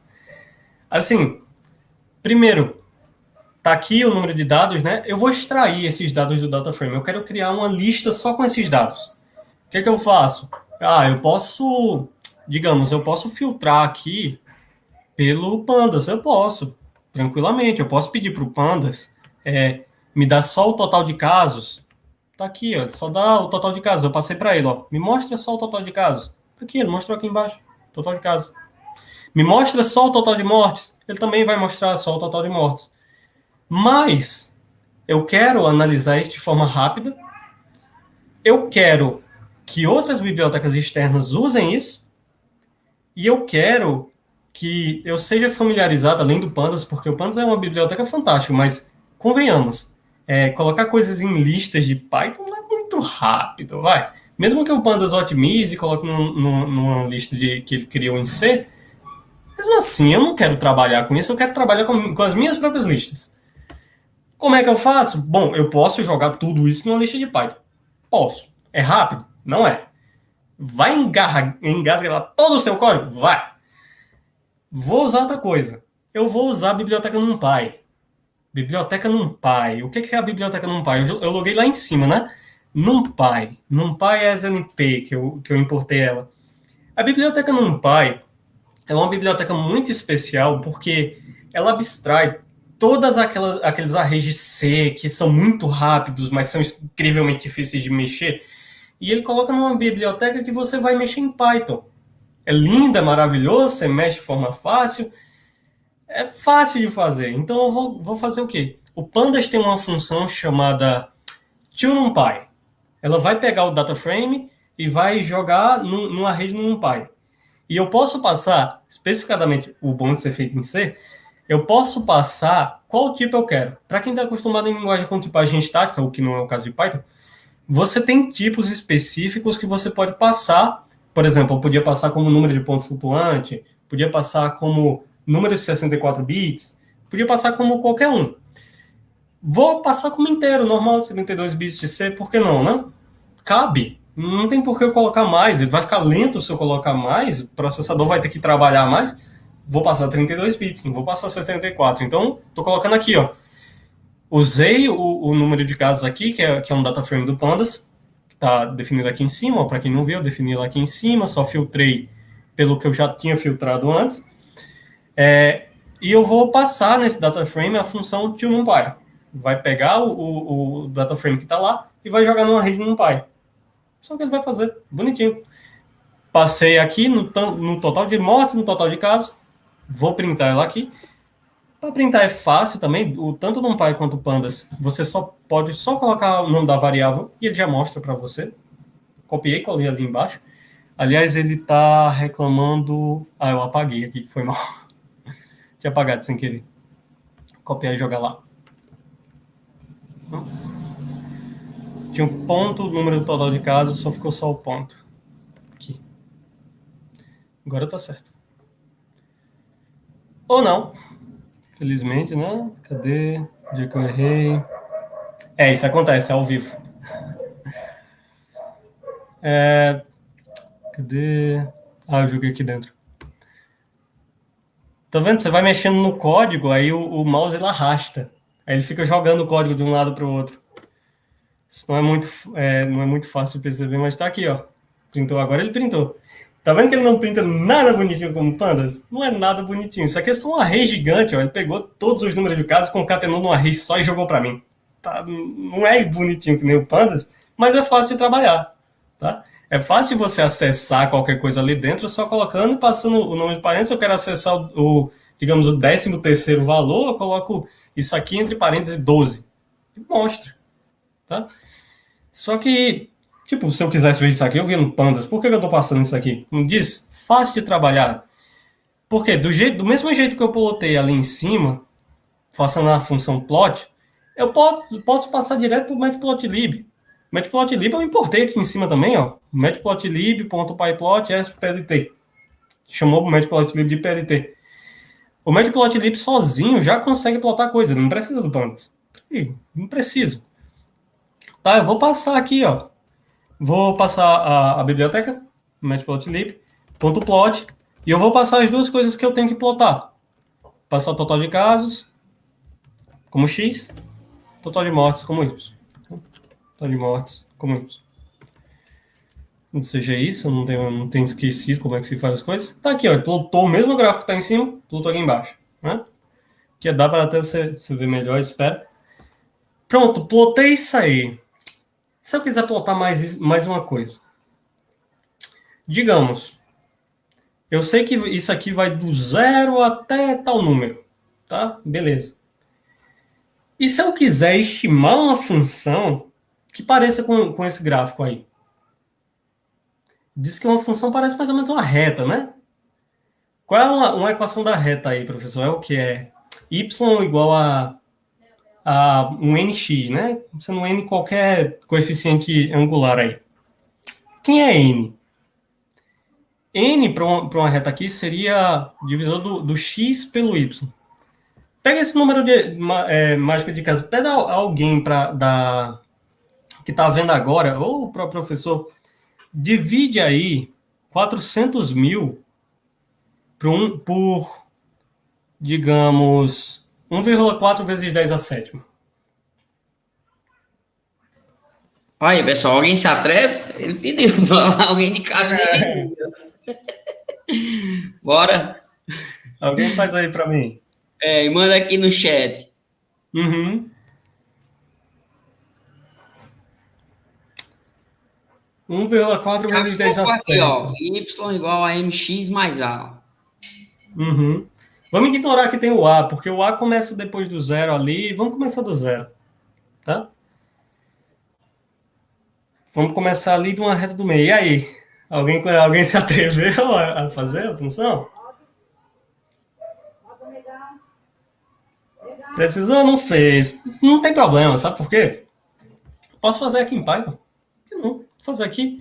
Assim, primeiro, tá aqui o número de dados, né? Eu vou extrair esses dados do data frame. Eu quero criar uma lista só com esses dados. O que, que eu faço? Ah, eu posso, digamos, eu posso filtrar aqui pelo pandas. Eu posso, tranquilamente. Eu posso pedir para o pandas é, me dá só o total de casos. Tá aqui, ó, só dá o total de casos. Eu passei para ele, ó. Me mostra só o total de casos. Tá aqui, ele mostrou aqui embaixo. Total de casos. Me mostra só o total de mortes. Ele também vai mostrar só o total de mortes. Mas eu quero analisar isso de forma rápida. Eu quero que outras bibliotecas externas usem isso. E eu quero que eu seja familiarizado, além do Pandas, porque o Pandas é uma biblioteca fantástica, mas convenhamos, é, colocar coisas em listas de Python não é muito rápido, vai. Mesmo que o Pandas otimize e coloque num, num, numa lista de, que ele criou em C, mesmo assim, eu não quero trabalhar com isso, eu quero trabalhar com, com as minhas próprias listas. Como é que eu faço? Bom, eu posso jogar tudo isso numa lista de Python. Posso. É rápido? Não é. Vai engarra, engasgar todo o seu código? Vai. Vou usar outra coisa. Eu vou usar a biblioteca NumPy. Biblioteca NumPy. O que é a biblioteca NumPy? Eu, eu loguei lá em cima, né? NumPy. NumPy é SNP, que eu, que eu importei ela. A biblioteca NumPy é uma biblioteca muito especial porque ela abstrai todas aquelas aqueles arrays de C que são muito rápidos, mas são incrivelmente difíceis de mexer, e ele coloca numa biblioteca que você vai mexer em Python. É linda, maravilhosa, você mexe de forma fácil, é fácil de fazer. Então eu vou, vou fazer o quê? O Pandas tem uma função chamada ToNumPy. Ela vai pegar o data frame e vai jogar numa rede no NumPy. E eu posso passar, especificadamente o bom de ser feito em C, eu posso passar qual tipo eu quero. Para quem está acostumado em linguagem com tipagem estática, o que não é o caso de Python, você tem tipos específicos que você pode passar. Por exemplo, eu podia passar como número de ponto flutuante, podia passar como número de 64 bits, podia passar como qualquer um. Vou passar como inteiro, normal, 32 bits de C, por que não, né? Cabe. Não tem por que eu colocar mais, ele vai ficar lento se eu colocar mais, o processador vai ter que trabalhar mais. Vou passar 32 bits, não vou passar 64. Então, estou colocando aqui, ó. Usei o, o, número de casos aqui, que é, que é um data frame do Pandas, que está definido aqui em cima, para quem não viu, eu defini lá aqui em cima, só filtrei pelo que eu já tinha filtrado antes. É, e eu vou passar nesse data frame a função toNumPy. Vai pegar o, o, o data frame que está lá e vai jogar numa rede NumPy. Só que ele vai fazer, bonitinho. Passei aqui no, no total de mortes, no total de casos. Vou printar ela aqui. Para printar é fácil também, o, tanto NumPy quanto Pandas, você só pode só colocar o nome da variável e ele já mostra para você. Copiei, colei ali embaixo. Aliás, ele está reclamando... Ah, eu apaguei aqui, foi mal. [LAUGHS] Tinha apagado sem querer. Copiar e jogar lá. Tinha um ponto, o número total de casos, só ficou só o ponto. Aqui. Agora tá certo. Ou não. Felizmente, né? Cadê? O dia que eu errei. É, isso acontece, é ao vivo. [LAUGHS] É... Cadê? Ah, eu joguei aqui dentro. Tá vendo? Você vai mexendo no código, aí o, o mouse ele arrasta. Aí ele fica jogando o código de um lado para o outro. Isso não é muito, é, não é muito fácil perceber, mas está aqui, ó. Printou agora, ele printou. Tá vendo que ele não printa nada bonitinho como pandas? Não é nada bonitinho. Isso aqui é só um array gigante, ó. Ele pegou todos os números de casos, concatenou num array só e jogou para mim. Tá? Não é bonitinho que nem o pandas, mas é fácil de trabalhar, tá? É fácil você acessar qualquer coisa ali dentro só colocando e passando o nome de parênteses. Eu quero acessar o, o digamos, o 13 terceiro valor, eu coloco isso aqui entre parênteses 12. E mostra. Tá? Só que, tipo, se eu quisesse ver isso aqui, eu vi no Pandas. Por que eu estou passando isso aqui? Como diz, fácil de trabalhar. Porque do, jeito, do mesmo jeito que eu plotei ali em cima, façando a função plot, eu posso passar direto para o matplotlib. Matplotlib eu importei aqui em cima também, ó. matplotlib.pyplot splt. Chamou o matplotlib de plt. O matplotlib sozinho já consegue plotar coisa, não precisa do pandas. Não preciso. Tá, eu vou passar aqui, ó. Vou passar a, a biblioteca, matplotlib, ponto plot, e eu vou passar as duas coisas que eu tenho que plotar. Passar o total de casos, como x, total de mortes como y de mortes comuns. Não seja isso, não tenho, não tenho esquecido como é que se faz as coisas. Tá aqui, ó, plotou o mesmo gráfico que tá em cima, plotou aqui embaixo, né? Que dá para até você, você ver melhor, espero. Pronto, plotei isso aí. Se eu quiser plotar mais, mais uma coisa. Digamos, eu sei que isso aqui vai do zero até tal número, tá? Beleza. E se eu quiser estimar uma função que pareça com, com esse gráfico aí. Diz que uma função parece mais ou menos uma reta, né? Qual é uma, uma equação da reta aí, professor? É o que é y igual a, a um nx, né? Sendo n qualquer coeficiente angular aí. Quem é n? n para uma, uma, reta aqui seria divisor do, do x pelo y. Pega esse número de é, mágico de casa, pega alguém para dar que está vendo agora, ou o próprio professor, divide aí 400 mil por, um, por digamos, 1,4 vezes 10 a sétima. Aí, pessoal, alguém se atreve? Ele pediu alguém de casa. É. [LAUGHS] Bora? Alguém faz aí para mim. É, e manda aqui no chat. Uhum. 1,4 vezes 10 a 7. Aqui, ó, y igual a mx mais a. Uhum. Vamos ignorar que tem o a, porque o a começa depois do zero ali. Vamos começar do zero, tá? Vamos começar ali de uma reta do meio. E aí? Alguém, alguém se atreveu a fazer a função? Precisou? Não fez. Não tem problema, sabe por quê? Posso fazer aqui em Python. Fazer aqui.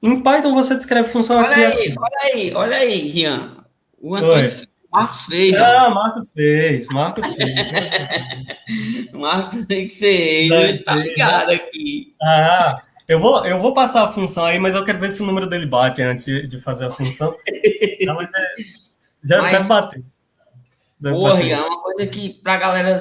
Em Python você descreve função olha aqui aí, assim. Olha aí, olha aí, Rian. O Antônio, Marcos fez. Ah, ó. Marcos fez, Marcos fez. [LAUGHS] Marcos fez, ele tá ligado aqui. Ah, eu vou, eu vou passar a função aí, mas eu quero ver se o número dele bate antes de fazer a função. Não, mas é, já mas, deve bater. Deve porra, bater. é uma coisa que pra galera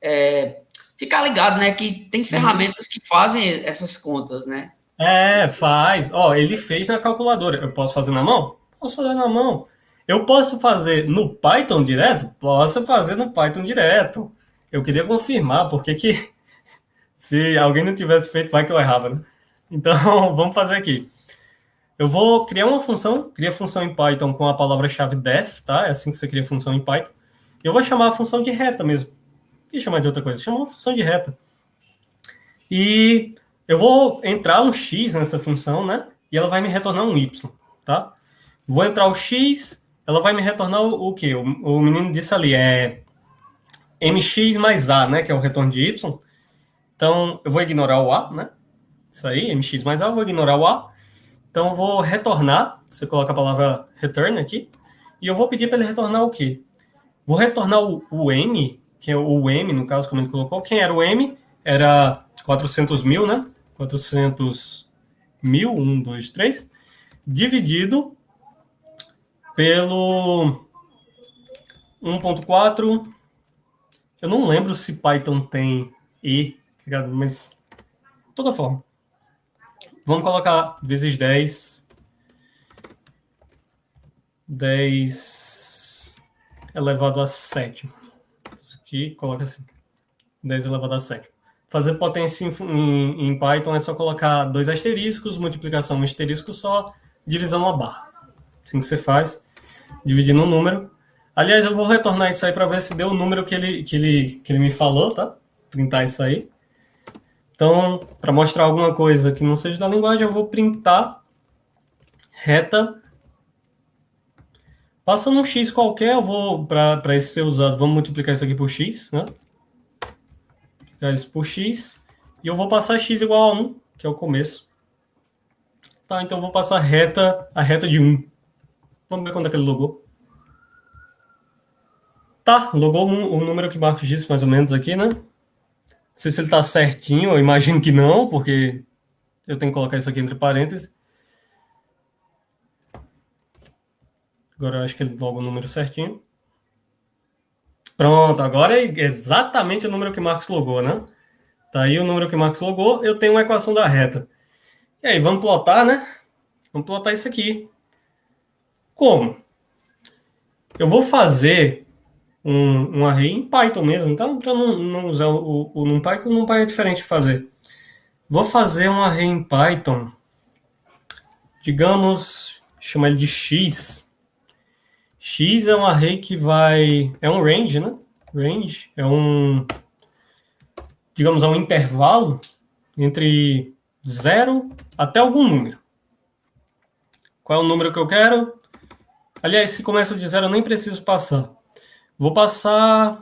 é, ficar ligado, né? Que tem ferramentas que fazem essas contas, né? É, faz. Ó, ele fez na calculadora. Eu posso fazer na mão? Posso fazer na mão. Eu posso fazer no Python direto? Posso fazer no Python direto. Eu queria confirmar, porque que [LAUGHS] se alguém não tivesse feito, vai que eu errava, né? Então, [LAUGHS] vamos fazer aqui. Eu vou criar uma função, cria função em Python com a palavra-chave def, tá? É assim que você cria função em Python. Eu vou chamar a função de reta mesmo. E chamar de outra coisa, chamar uma função de reta. E eu vou entrar um x nessa função, né? E ela vai me retornar um y, tá? Vou entrar o x, ela vai me retornar o, o quê? O, o menino disse ali, é mx mais a, né? Que é o retorno de y. Então, eu vou ignorar o a, né? Isso aí, mx mais a, eu vou ignorar o a. Então, eu vou retornar, você coloca a palavra return aqui, e eu vou pedir para ele retornar o quê? Vou retornar o, o n, que é o m, no caso, como ele colocou. Quem era o m? Era 400 mil, né? 400 mil, 1, 2, 3, dividido pelo 1.4. Eu não lembro se Python tem e, tá mas de toda forma. Vamos colocar vezes 10. 10 elevado a 7. Aqui, coloca assim. 10 elevado a 7. Fazer potência em, em, em, Python é só colocar dois asteriscos, multiplicação um asterisco só, divisão uma barra. Assim que você faz, dividindo um número. Aliás, eu vou retornar isso aí para ver se deu o número que ele, que, ele, que ele me falou, tá? Printar isso aí. Então, para mostrar alguma coisa que não seja da linguagem, eu vou printar reta. Passando um x qualquer, eu vou, para esse ser usado, vamos multiplicar isso aqui por x, né? Multiplicar por x. E eu vou passar x igual a 1, que é o começo. Tá, então eu vou passar reta, a reta de 1. Vamos ver quando é que ele logou. Tá, logou o número que Marcos disse mais ou menos aqui, né? Não sei se ele está certinho, eu imagino que não, porque eu tenho que colocar isso aqui entre parênteses. Agora eu acho que ele logo o número certinho. Pronto, agora é exatamente o número que Marcos logou, né? Tá aí o número que Marcos logou, eu tenho uma equação da reta. E aí, vamos plotar, né? Vamos plotar isso aqui. Como? Eu vou fazer um, um array em Python mesmo, então para não, não, usar o, o NumPy, que o NumPy é diferente de fazer. Vou fazer um array em Python, digamos, chamar ele de x. x é um array que vai, é um range, né? Range é um, digamos, é um intervalo entre zero até algum número. Qual é o número que eu quero? Aliás, se começa de zero, eu nem preciso passar. Vou passar,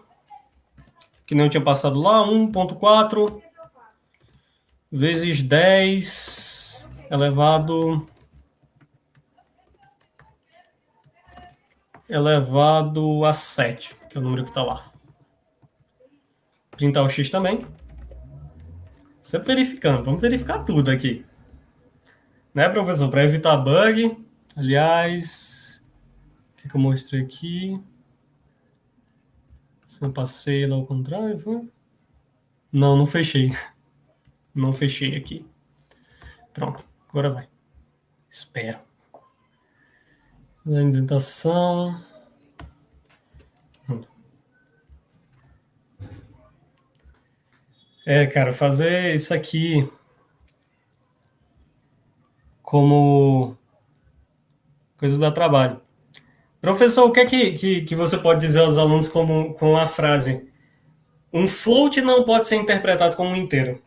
que não tinha passado lá, 1.4 vezes 10 elevado elevado a 7, que é o número que está lá. Printar o x também. Sempre verificando, vamos verificar tudo aqui. Né, professor? Para evitar bug. Aliás, o que, que eu mostrei aqui? Se eu passei lá ao contrário, foi? Não, não fechei. Não fechei aqui. Pronto, agora vai. Espero. A indentação. É, cara, fazer isso aqui como coisa dá trabalho. Professor, o que é que, que, que você pode dizer aos alunos como, com a frase um float não pode ser interpretado como um inteiro?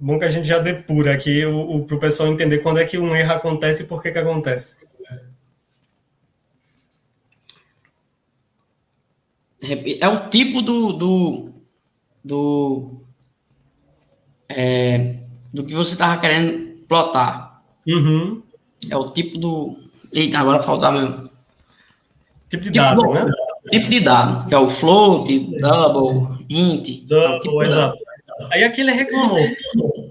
Bom que a gente já depura aqui para o pessoal entender quando é que um erro acontece e por que, que acontece. É o tipo do, do, do, é, do que você estava querendo plotar. Uhum. É o tipo do. Eita, agora faltava meu. Tipo de tipo dado, do, né? Tipo de dado, que é o float, double, int. Double, é tipo exato. Aí aqui ele reclamou.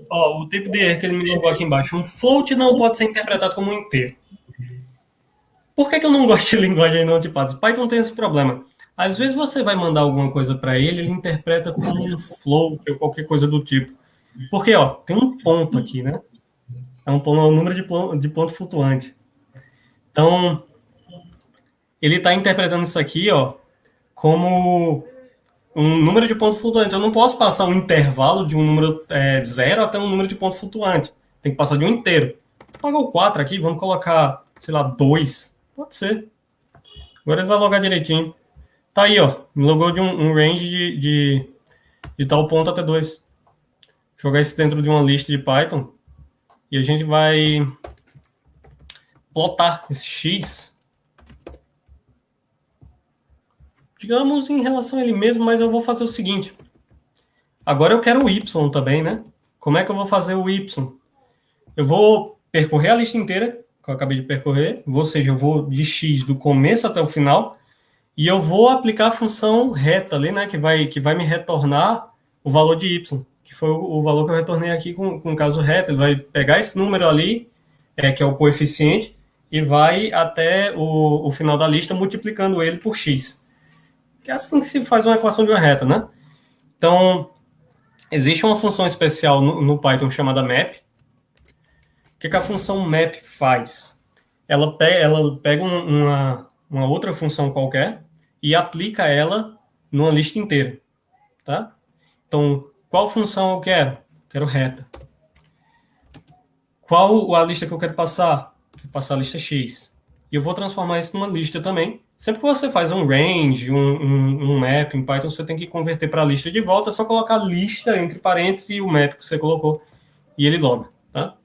Ó, o tipo de erro que ele me jogou aqui embaixo. Um float não pode ser interpretado como um inteiro. Por que, que eu não gosto de [LAUGHS] linguagem não tipadas? Python tem esse problema. Às vezes você vai mandar alguma coisa para ele, ele interpreta como um flow ou qualquer coisa do tipo. Porque, ó, tem um ponto aqui, né? É um, é um número de, ponto, de ponto flutuante. Então, ele está interpretando isso aqui, ó, como um número de ponto flutuante. Eu não posso passar um intervalo de um número é, zero até um número de ponto flutuante. Tem que passar de um inteiro. Pagar o 4 aqui, vamos colocar, sei lá, 2. Pode ser. Agora ele vai logar direitinho. Tá aí, ó. Me logou de um, um range de, de, de, tal ponto até 2. Jogar isso dentro de uma lista de Python. E a gente vai plotar esse X. Digamos em relação a ele mesmo, mas eu vou fazer o seguinte. Agora eu quero o Y também, né? Como é que eu vou fazer o Y? Eu vou percorrer a lista inteira, que eu acabei de percorrer, ou seja, eu vou de X do começo até o final, e eu vou aplicar a função reta ali, né, que vai, que vai me retornar o valor de y, que foi o, valor que eu retornei aqui com, com o caso reto. Ele vai pegar esse número ali, é, que é o coeficiente, e vai até o, o final da lista multiplicando ele por x. Que é assim que se faz uma equação de uma reta, né? Então, existe uma função especial no, no Python chamada map. O que, que a função map faz? Ela, pe ela pega uma, uma outra função qualquer e aplica ela numa lista inteira, tá? Então, qual função eu quero? Quero reta. Qual a lista que eu quero passar? Quero passar a lista X. E eu vou transformar isso numa lista também. Sempre que você faz um range, um, um, um map em Python, você tem que converter para a lista de volta, é só colocar lista entre parênteses e o map que você colocou, e ele loga, tá?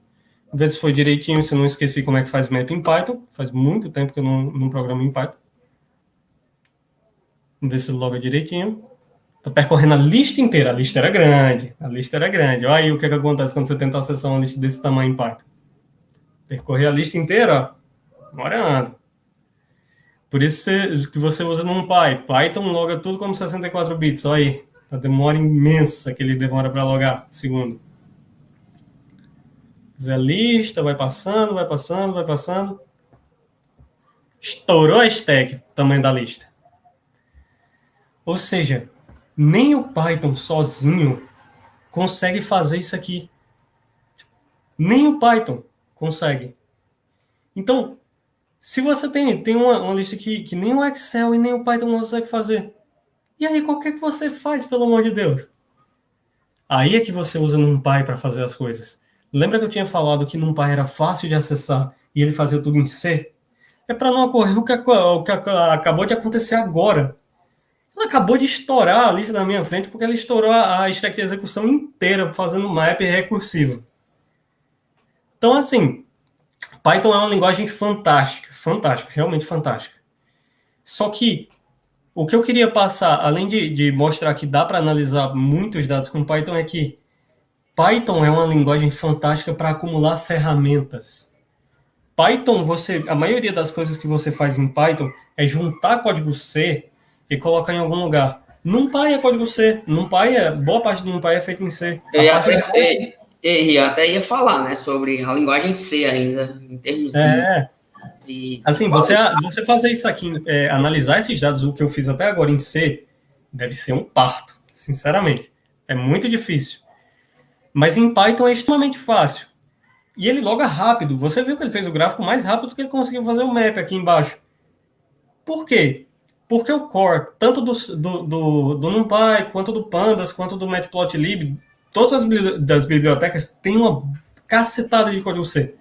Ver se foi direitinho, se eu não esqueci como é que faz map em Python. Faz muito tempo que eu não, não programo em Python. Vamos ver se loga direitinho. Estou percorrendo a lista inteira. A lista era grande. A lista era grande. Olha aí o que, é que acontece quando você tenta acessar uma lista desse tamanho Python. Percorrer a lista inteira, ó, demorando. Por isso que você usa num Py. Python loga tudo como 64 bits. Olha aí. A demora imensa que ele demora para logar. Segundo. Fazer a lista, vai passando, vai passando, vai passando. Estourou a stack, tamanho da lista. Ou seja, nem o Python sozinho consegue fazer isso aqui. Nem o Python consegue. Então, se você tem, tem uma, uma lista que, que nem o Excel e nem o Python consegue fazer, e aí, qual que, é que você faz, pelo amor de Deus? Aí é que você usa NumPy para fazer as coisas. Lembra que eu tinha falado que NumPy era fácil de acessar e ele fazia tudo em C? É para não ocorrer o que, o que acabou de acontecer agora. Ela acabou de estourar a lista na minha frente porque ela estourou a, stack de execução inteira fazendo map recursivo. Então, assim, Python é uma linguagem fantástica, fantástica, realmente fantástica. Só que o que eu queria passar, além de, de mostrar que dá para analisar muitos dados com Python, é que Python é uma linguagem fantástica para acumular ferramentas. Python, você, a maioria das coisas que você faz em Python é juntar código C e colocar em algum lugar. NumPy é código C, NumPy é, boa parte do NumPy é feito em C. Eu até, é, eu até ia falar, né, sobre a linguagem C ainda, em termos é. de... de assim, você, você fazer isso aqui, é, analisar esses dados, o que eu fiz até agora em C, deve ser um parto, sinceramente. É muito difícil. Mas em Python é extremamente fácil. e ele loga rápido. Você viu que ele fez o gráfico mais rápido do que ele conseguiu fazer o map aqui embaixo. Por quê? Porque o core, tanto do, do, do, do NumPy, quanto do Pandas, quanto do Matplotlib, todas as das bibliotecas têm uma cacetada de código C.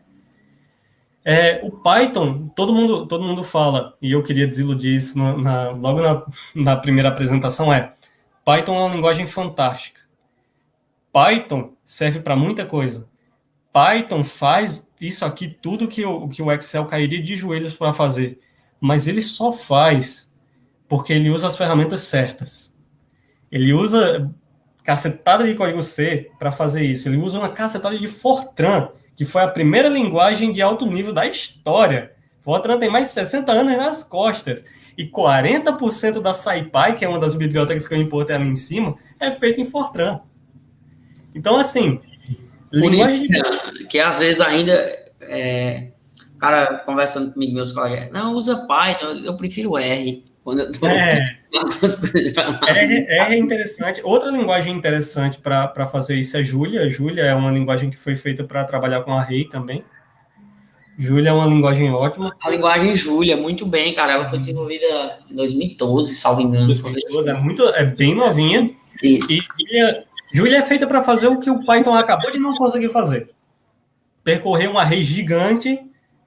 É, o Python, todo mundo, todo mundo fala, e eu queria desiludir isso na, na, logo na, na primeira apresentação, é Python é uma linguagem fantástica. Python serve para muita coisa. Python faz isso aqui, tudo que o, que o Excel cairia de joelhos para fazer. Mas ele só faz porque ele usa as ferramentas certas. Ele usa cacetada de código C para fazer isso. Ele usa uma cacetada de Fortran que foi a primeira linguagem de alto nível da história. Fortran tem mais de 60 anos nas costas. E 40% da SciPy, que é uma das bibliotecas que eu importei ali em cima, é feita em Fortran. Então, assim. Por linguagem... isso que, às vezes ainda. É, o cara conversando comigo, meus colegas, não, usa Python, eu prefiro R. Quando eu tô... é. [LAUGHS] R é interessante. Outra linguagem interessante para fazer isso é Julia. Julia é uma linguagem que foi feita para trabalhar com array também. Julia é uma linguagem ótima. A linguagem Julia, muito bem, cara. Ela foi desenvolvida em 2012, salvo engano. 2012, é, muito, é bem novinha. Isso. E Julia, Julia é feita para fazer o que o Python acabou de não conseguir fazer. Percorrer um array gigante,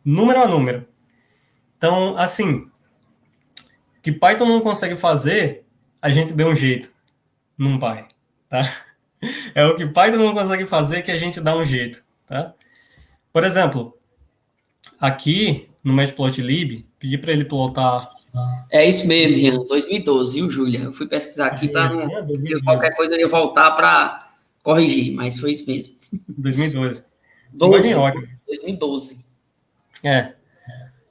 número a número. Então, assim, que Python não consegue fazer, a gente deu um jeito num Py, tá? [LAUGHS] É o que Python não consegue fazer que a gente dá um jeito, tá? Por exemplo, aqui no Matplotlib, pedi para ele plotar é isso mesmo, Rian, 2012, viu, Júlia? Eu fui pesquisar aqui para não. qualquer coisa eu ia voltar para corrigir, mas foi isso mesmo. 2012. 12, 2012. É.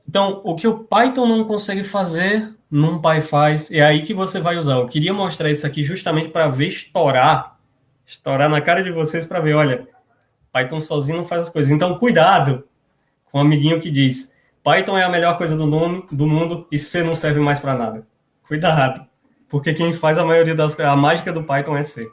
Então, o que o Python não consegue fazer, NumPy faz, é aí que você vai usar. Eu queria mostrar isso aqui justamente para ver estourar, estourar na cara de vocês para ver, olha, Python sozinho não faz as coisas. Então, cuidado com o amiguinho que diz, Python é a melhor coisa do, nome, do mundo e C não serve mais para nada. Cuidado, porque quem faz a maioria das a mágica do Python é C.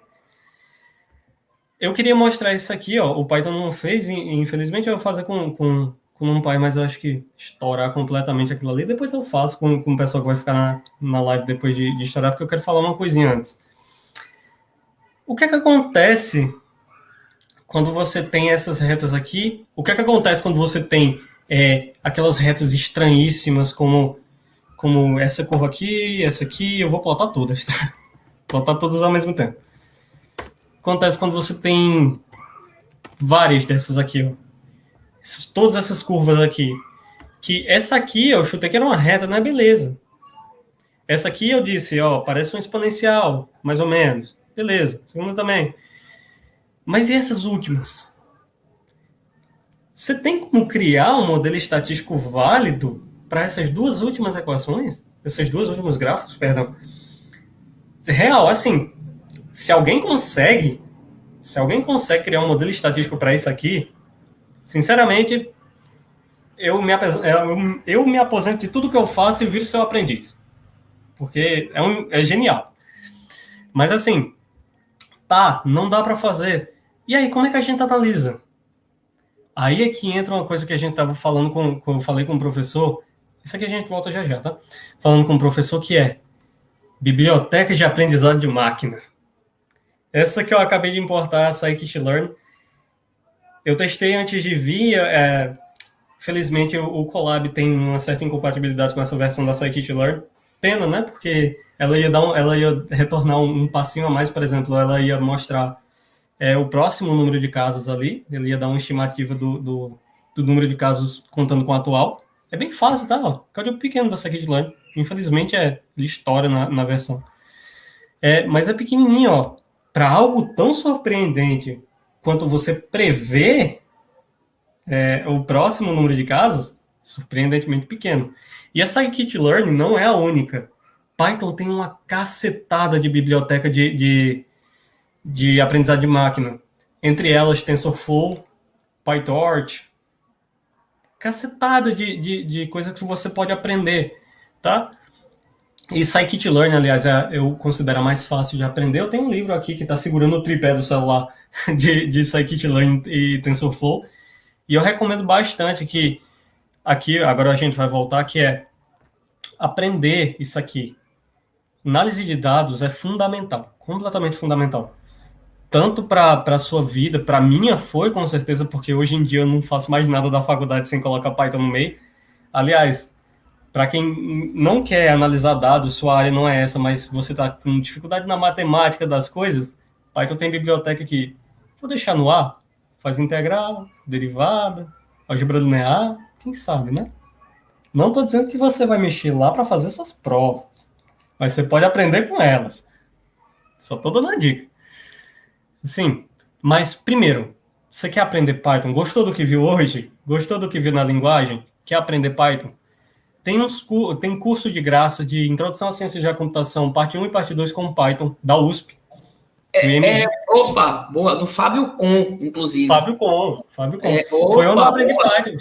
Eu queria mostrar isso aqui, ó. O Python não fez, infelizmente eu vou fazer com, com com o NumPy, mas eu acho que estourar completamente aquilo ali, depois eu faço com, com o pessoal que vai ficar na, na live depois de, de estourar, porque eu quero falar uma coisinha antes. O que é que acontece quando você tem essas retas aqui? O que é que acontece quando você tem é, aquelas retas estranhíssimas, como, como essa curva aqui, essa aqui, eu vou plotar todas, tá? [LAUGHS] Plotar todas ao mesmo tempo. Acontece quando você tem várias dessas aqui, ó essas, todas essas curvas aqui. Que essa aqui eu chutei que era uma reta, não é beleza. Essa aqui eu disse, ó, parece um exponencial, mais ou menos. Beleza. Segunda também. Mas e essas últimas? Você tem como criar um modelo estatístico válido para essas duas últimas equações? Esses dois últimos gráficos, perdão. Real, assim, se alguém consegue, se alguém consegue criar um modelo estatístico para isso aqui, Sinceramente, eu me, eu, eu me aposento de tudo que eu faço e viro seu aprendiz. Porque é, um, é genial. Mas assim, tá, não dá para fazer. E aí, como é que a gente analisa? Aí é que entra uma coisa que a gente tava falando com, com eu falei com o professor. Isso aqui a gente volta já já, tá? Falando com o professor que é biblioteca de aprendizado de máquina. Essa que eu acabei de importar, a Scikit-Learn, eu testei antes de vir, é, felizmente o, o Colab tem uma certa incompatibilidade com essa versão da Scikit-Learn. Pena, né? Porque ela ia, dar um, ela ia retornar um, um, passinho a mais, por exemplo, ela ia mostrar é, o próximo número de casos ali, ele ia dar uma estimativa do, do, do número de casos contando com o atual. É bem fácil, tá? Código pequeno da Scikit-Learn. Infelizmente, é, estoura na, na versão. É, mas é pequenininho, ó. Para algo tão surpreendente quanto você prevê é, o próximo número de casos, surpreendentemente pequeno. E essa scikit-learn não é a única. Python tem uma cacetada de biblioteca de, de, de aprendizado de máquina. Entre elas, TensorFlow, PyTorch, cacetada de, de, de coisa que você pode aprender, tá? E Scikit-learn, aliás, é, eu considero mais fácil de aprender. Eu tenho um livro aqui que está segurando o tripé do celular [LAUGHS] de, de Scikit-learn e TensorFlow. E eu recomendo bastante que aqui, agora a gente vai voltar, que é aprender isso aqui. Análise de dados é fundamental, completamente fundamental. Tanto para a sua vida, para a minha foi com certeza, porque hoje em dia eu não faço mais nada da faculdade sem colocar Python no meio. Aliás, para quem não quer analisar dados, sua área não é essa, mas você está com dificuldade na matemática das coisas, Python tem biblioteca que vou deixar no ar, faz integral, derivada, álgebra linear, quem sabe, né? Não estou dizendo que você vai mexer lá para fazer suas provas, mas você pode aprender com elas. Só estou dando uma dica. Sim, mas primeiro, você quer aprender Python? Gostou do que viu hoje? Gostou do que viu na linguagem? Quer aprender Python? Tem, uns, tem curso de graça de Introdução à Ciência da Computação, parte 1 e parte 2 com Python, da USP. É, é, opa, boa, do Fábio Com, inclusive. Fábio Com, Fábio Com. É, opa, Foi onde eu aprendi boa. Python.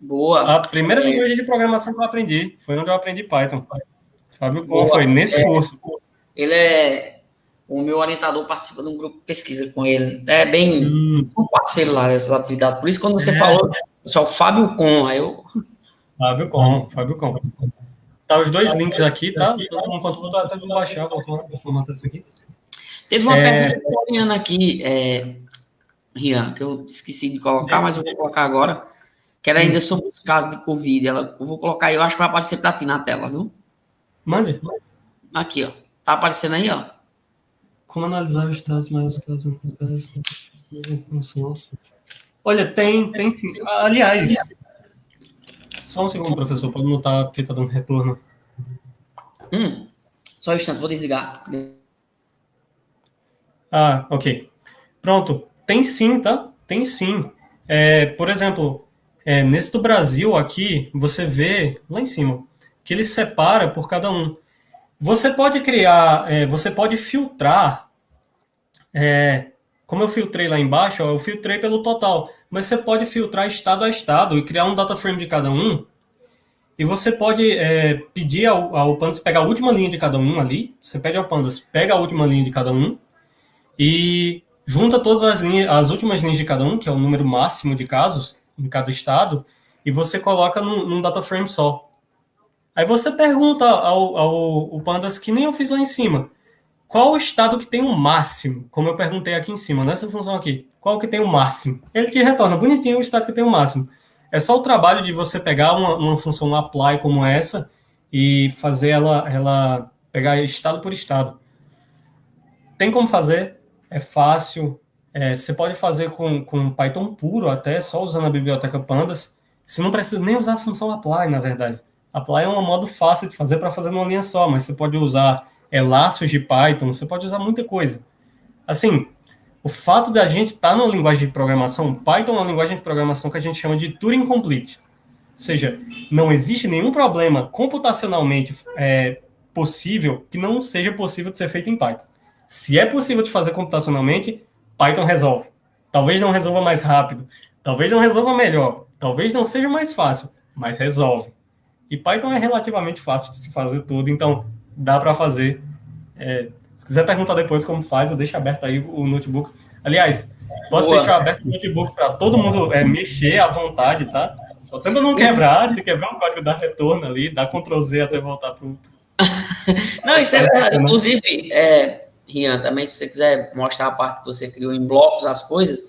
Boa. A primeira é. linguagem de programação que eu aprendi foi onde eu aprendi Python. Fábio Com foi nesse é, curso. Ele é. O meu orientador participa de um grupo de pesquisa com ele. É bem hum. um parceiro lá, essas atividades. Por isso, quando você é. falou, só o Fábio Com, aí eu. Fábio Com, Fábio Com. Tá os dois links aqui, tá? Todo mundo quanto até vou baixar, vou, vou matar isso aqui. Teve uma é... pergunta Rian aqui, é, Rian, que eu esqueci de colocar, mas eu vou colocar agora. Que era ainda sobre os casos de Covid. Ela, eu vou colocar aí, eu acho que vai aparecer para ti na tela, viu? Mande. Aqui, ó. Tá aparecendo aí, ó. Como analisar os dados mais casos Olha, tem, tem sim. Aliás, só um segundo, professor, pode notar porque tá dando retorno. Hum, só um instante, vou desligar. Ah, ok. Pronto. Tem sim, tá? Tem sim. É, por exemplo, é, nesse do Brasil aqui, você vê lá em cima que ele separa por cada um. Você pode criar, é, você pode filtrar, é, como eu filtrei lá embaixo, ó, eu filtrei pelo total, mas você pode filtrar estado a estado e criar um data frame de cada um. E você pode é, pedir ao, ao Pandas pegar a última linha de cada um ali. Você pede ao Pandas, pega a última linha de cada um e junta todas as, linhas, as últimas linhas de cada um, que é o número máximo de casos em cada estado, e você coloca num, num data frame só. Aí você pergunta ao, ao, ao Pandas, que nem eu fiz lá em cima, qual o estado que tem o máximo? Como eu perguntei aqui em cima, nessa função aqui. Qual que tem o máximo? Ele te retorna bonitinho o estado que tem o máximo. É só o trabalho de você pegar uma, uma função apply como essa e fazer ela, ela pegar estado por estado. Tem como fazer, é fácil. É, você pode fazer com, com Python puro até, só usando a biblioteca Pandas. Você não precisa nem usar a função apply, na verdade. Apply é um modo fácil de fazer para fazer numa linha só, mas você pode usar é, laços de Python, você pode usar muita coisa. Assim, o fato de a gente estar tá numa linguagem de programação, Python é uma linguagem de programação que a gente chama de Turing Complete. Ou seja, não existe nenhum problema computacionalmente é, possível que não seja possível de ser feito em Python. Se é possível de fazer computacionalmente, Python resolve. Talvez não resolva mais rápido, talvez não resolva melhor, talvez não seja mais fácil, mas resolve. E Python é relativamente fácil de se fazer tudo, então dá para fazer. É, se quiser perguntar depois como faz, eu deixo aberto aí o notebook. Aliás, posso Boa. deixar aberto o notebook para todo mundo é, mexer à vontade, tá? Só tenta não quebrar, se quebrar um código, dá retorno ali, dá Ctrl Z até voltar para o. [LAUGHS] não, isso é verdade. Inclusive, é, Rian, também, se você quiser mostrar a parte que você criou em blocos, as coisas,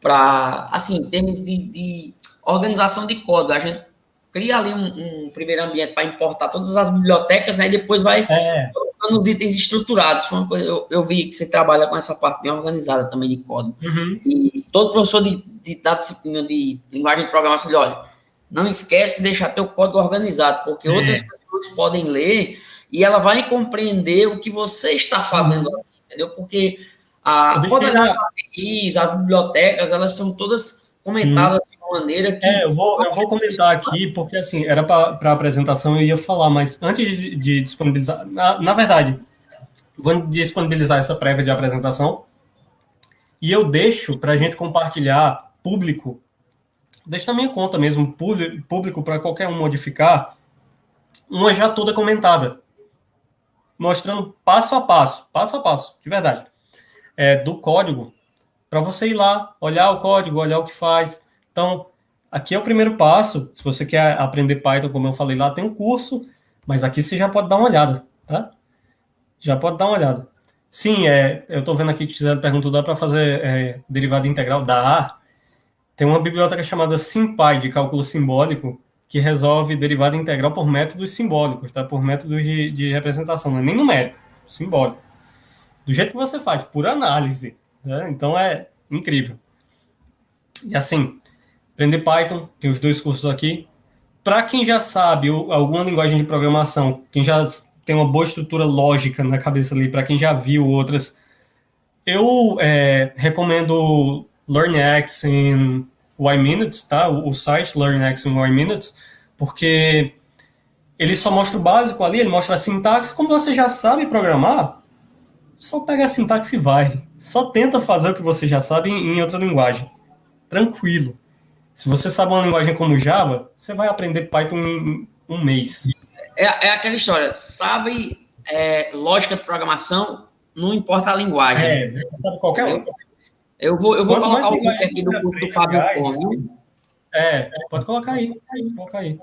para, assim, em termos de, de, organização de código, a gente cria ali um, um primeiro ambiente para importar todas as bibliotecas, né, e depois vai é. colocando os itens estruturados. Foi uma coisa, eu, eu, vi que você trabalha com essa parte bem organizada também de código. Uhum. E todo professor de, de, da disciplina de linguagem de programação, ele, olha, não esquece de deixar teu código organizado, porque é. outras pessoas podem ler e ela vai compreender o que você está fazendo, uhum. entendeu? Porque a, todas as as bibliotecas, elas são todas comentadas. Maneira que... É, eu vou, eu vou comentar aqui, porque assim, era para a apresentação eu ia falar, mas antes de, de disponibilizar, na, na verdade, vou disponibilizar essa prévia de apresentação, e eu deixo para a gente compartilhar público, deixo na minha conta mesmo, público para qualquer um modificar, uma já toda comentada mostrando passo a passo, passo a passo, de verdade, é, do código, para você ir lá, olhar o código, olhar o que faz. Então, aqui é o primeiro passo. Se você quer aprender Python, como eu falei lá, tem um curso, mas aqui você já pode dar uma olhada, tá? Já pode dar uma olhada. Sim, é, eu estou vendo aqui que Gisele perguntou, dá para fazer é, derivada integral? Dá. Tem uma biblioteca chamada SymPy, de cálculo simbólico, que resolve derivada integral por métodos simbólicos, tá? Por métodos de, de representação, não é nem numérico, simbólico. Do jeito que você faz, por análise. Né? Então é incrível. E assim, aprender Python, tem os dois cursos aqui. Para quem já sabe alguma linguagem de programação, quem já tem uma boa estrutura lógica na cabeça ali, para quem já viu outras, eu é, recomendo LearnX em Y Minutes, tá? O, o site LearnX em Y Minutes, porque ele só mostra o básico ali, ele mostra a sintaxe. Como você já sabe programar, só pega a sintaxe e vai. Só tenta fazer o que você já sabe em, em outra linguagem. Tranquilo. Se você sabe uma linguagem como Java, você vai aprender Python em um mês. É, é aquela história, sabe é, lógica de programação, não importa a linguagem. É, sabe qualquer um. Eu vou, eu vou colocar o link aqui do curso do Fábio Pom. É, pode colocar aí. Pode colocar aí.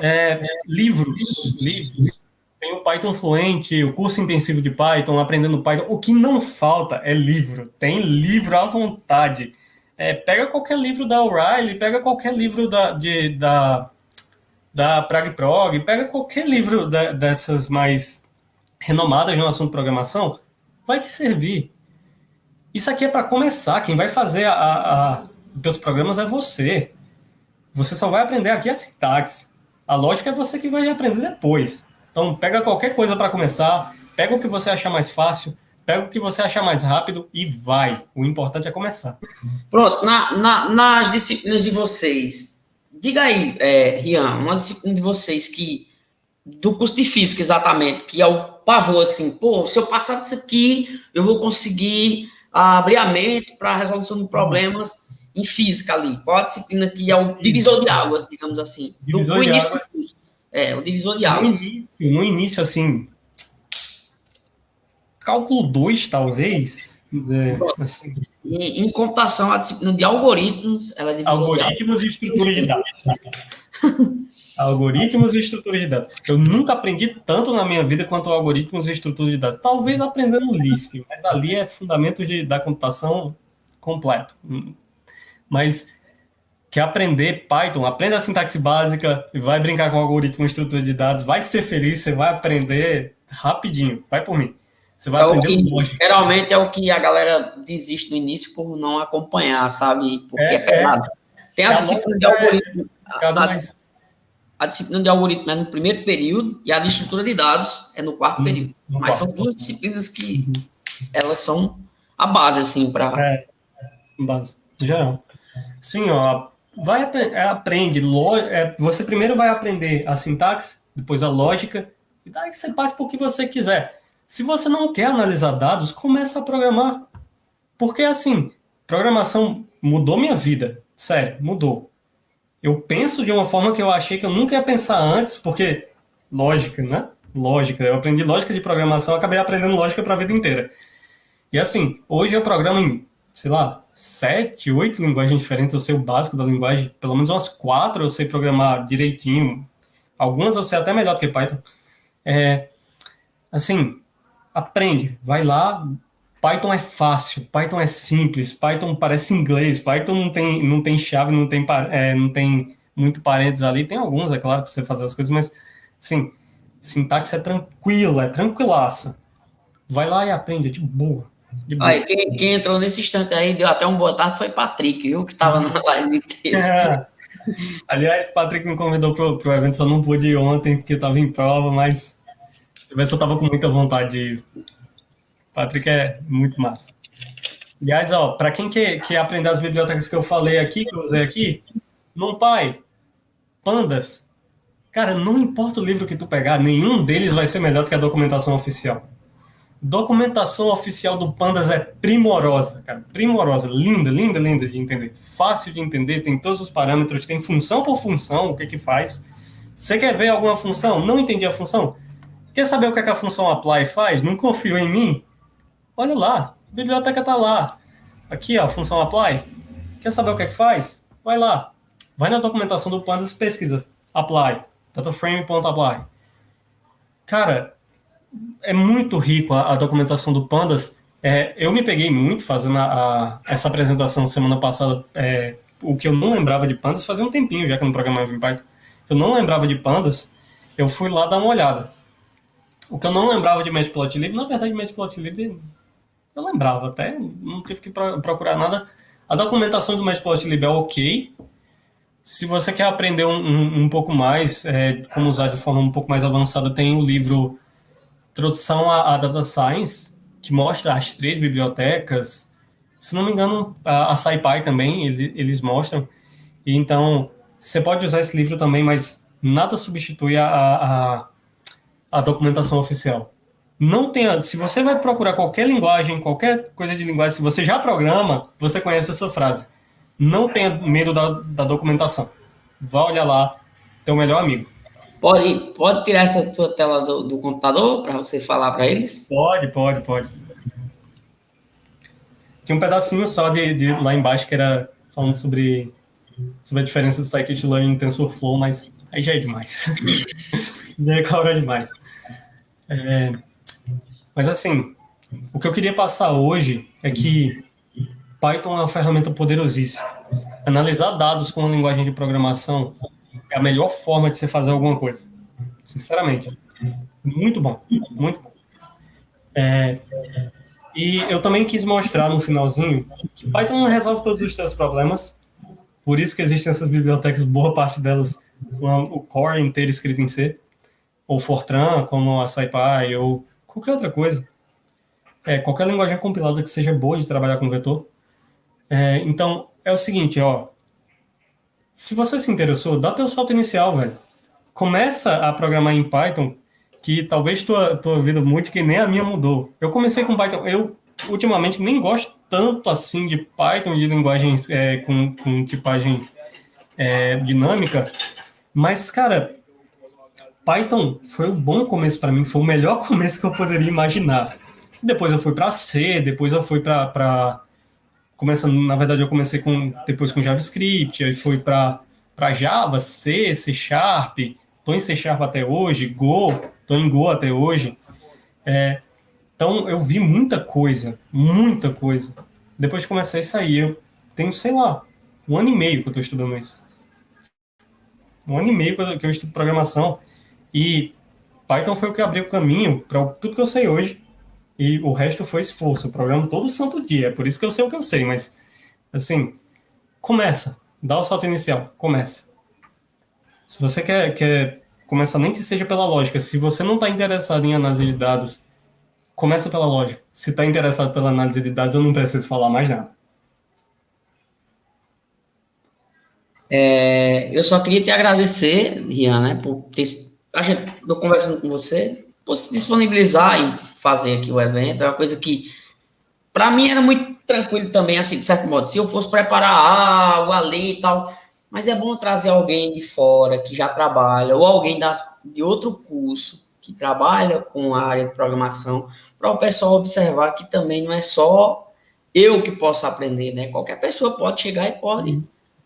É, livros, livros. Tem o Python Fluente, o curso intensivo de Python, aprendendo Python. O que não falta é livro. Tem livro à vontade. É, pega qualquer livro da O'Reilly, pega qualquer livro da, de, da, da Prague Prog, pega qualquer livro dessas mais renomadas no assunto de programação, vai te servir. Isso aqui é para começar. Quem vai fazer a, a, os teus programas é você. Você só vai aprender aqui a sintaxe. A lógica é você que vai aprender depois. Então, pega qualquer coisa para começar, pega o que você achar mais fácil, pega o que você achar mais rápido e vai. O importante é começar. Pronto, na, na, nas disciplinas de vocês, diga aí, é, Rian, uma disciplina de vocês que, do curso de física exatamente, que é o pavor assim, pô, se eu passar disso aqui, eu vou conseguir abrir a mente para a resolução de problemas em física ali. Qual a disciplina que é o divisor de águas, digamos assim, divisor do, início águas. do curso. É, o divisor de águas. No início, no início assim, cálculo 2, talvez. É, assim. em, em, computação, a disciplina de algoritmos, ela é Algoritmos e estrutura de dados. [LAUGHS] algoritmos e estrutura de dados. Eu nunca aprendi tanto na minha vida quanto algoritmos e estrutura de dados. Talvez aprendendo Lisp, mas ali é fundamento de, da computação completo. Mas quer aprender Python, aprenda a sintaxe básica e vai brincar com algoritmo e estrutura de dados, vai ser feliz, você vai aprender rapidinho. Vai por mim. Você vai é aprender que, Geralmente é o que a galera desiste no início por não acompanhar, sabe? Porque é, é pesado. É, Tem a, a disciplina de algoritmo. A, mais... a, disciplina de algoritmo é no primeiro período e a de estrutura de dados é no quarto hum, período. No Mas quarto. são duas disciplinas que elas são a base, assim, para. É, base. Geral. Sim, ó. Vai, é, aprende. É, você primeiro vai aprender a sintaxe, depois a lógica, e daí você parte para o que você quiser. Se você não quer analisar dados, começa a programar. Porque assim, programação mudou minha vida. Sério, mudou. Eu penso de uma forma que eu achei que eu nunca ia pensar antes, porque lógica, né? Lógica. Eu aprendi lógica de programação, acabei aprendendo lógica para a vida inteira. E assim, hoje eu programo em, sei lá, sete, oito linguagens diferentes. Eu sei o básico da linguagem, pelo menos umas quatro eu sei programar direitinho. Algumas eu sei até melhor do que Python. É, assim, aprende, vai lá. Python é fácil, Python é simples, Python parece inglês, Python não tem, não tem chave, não tem, é, não tem muito parênteses ali, tem alguns, é claro, para você fazer as coisas, mas, sim, sintaxe é tranquila, é tranquilaça. Vai lá e aprende, é de boa. De boa. Aí, quem, quem, entrou nesse instante aí, deu até um boa tarde, foi Patrick, viu, que estava na live de [LAUGHS] texto. É. Aliás, Patrick me convidou para o evento, só não pude ir ontem, porque estava em prova, mas se eu tava com muita vontade. Patrick é muito massa. Aliás, ó, para quem quer, quer aprender as bibliotecas que eu falei aqui, que eu usei aqui, pai, Pandas. Cara, não importa o livro que tu pegar, nenhum deles vai ser melhor do que a documentação oficial. Documentação oficial do Pandas é primorosa, cara, primorosa, linda, linda, linda de entender, fácil de entender, tem todos os parâmetros, tem função por função, o que que faz. Você quer ver alguma função? Não entendi a função? Quer saber o que, é que a função apply faz? Não confio em mim? Olha lá, a biblioteca está lá. Aqui, ó, a função apply. Quer saber o que é que faz? Vai lá. vai na documentação do Pandas pesquisa, apply, dataframe.apply. Cara, é muito rico a, a documentação do Pandas. É, eu me peguei muito fazendo a, a, essa apresentação semana passada, é, o que eu não lembrava de Pandas, fazia um tempinho já que eu não programava em Python, eu não lembrava de Pandas, eu fui lá dar uma olhada. O que eu não lembrava de Matplotlib, na verdade, Matplotlib eu lembrava até, não tive que procurar nada. A documentação do Matplotlib é ok. Se você quer aprender um, um, um pouco mais, é, como usar de forma um pouco mais avançada, tem o livro Introdução à, à Data Science, que mostra as três bibliotecas. Se não me engano, a, a SciPy também, ele, eles mostram. Então, você pode usar esse livro também, mas nada substitui a, a, a documentação oficial. Não tenha, se você vai procurar qualquer linguagem, qualquer coisa de linguagem, se você já programa, você conhece essa frase. Não tenha medo da, da documentação. Vá olhar lá, teu melhor amigo. Pode, pode tirar essa tua tela do, do computador para você falar para eles? Pode, pode, pode. Tinha um pedacinho só de, de lá embaixo que era falando sobre, sobre a diferença do scikit-learning e TensorFlow, mas aí já é demais. [LAUGHS] já é cobra demais. É, mas assim, o que eu queria passar hoje é que Python é uma ferramenta poderosíssima. Analisar dados com uma linguagem de programação é a melhor forma de você fazer alguma coisa. Sinceramente. Muito bom. Muito bom. É, e eu também quis mostrar no finalzinho que Python não resolve todos os seus problemas. Por isso que existem essas bibliotecas, boa parte delas com o core inteiro escrito em C. Ou Fortran, como a SciPy, ou qualquer outra coisa. É, qualquer linguagem compilada que seja boa de trabalhar com vetor. É, então, é o seguinte, ó, se você se interessou, dá teu salto inicial, velho. Começa a programar em Python, que talvez tua, tua vida mude, que nem a minha mudou. Eu comecei com Python, eu ultimamente nem gosto tanto assim de Python, de linguagens é, com, com tipagem é, dinâmica, mas, cara, Python foi um bom começo para mim, foi o melhor [LAUGHS] começo que eu poderia imaginar. Depois eu fui para C, depois eu fui para começando, na verdade, eu comecei com depois com JavaScript, aí fui para Java, C, C Sharp, tô em C Sharp até hoje, Go, tô em Go até hoje. É, então, eu vi muita coisa, muita coisa. Depois que comecei a sair, eu tenho, sei lá, um ano e meio que eu estou estudando isso. Um ano e meio que eu estudo programação. E Python foi o que abriu o caminho para tudo que eu sei hoje e o resto foi esforço. Eu programo todo santo dia, é por isso que eu sei o que eu sei, mas, assim, começa, dá o salto inicial, começa. Se você quer, quer começar, nem que seja pela lógica, se você não está interessado em análise de dados, começa pela lógica. Se está interessado pela análise de dados, eu não preciso falar mais nada. É, eu só queria te agradecer, Rian, né, por ter, a gente, conversando com você, se disponibilizar e fazer aqui o evento, é uma coisa que, para mim, era muito tranquilo também, assim, de certo modo. Se eu fosse preparar algo ali e tal, mas é bom trazer alguém de fora que já trabalha, ou alguém da, de outro curso que trabalha com a área de programação, para o pessoal observar que também não é só eu que posso aprender, né? Qualquer pessoa pode chegar e pode.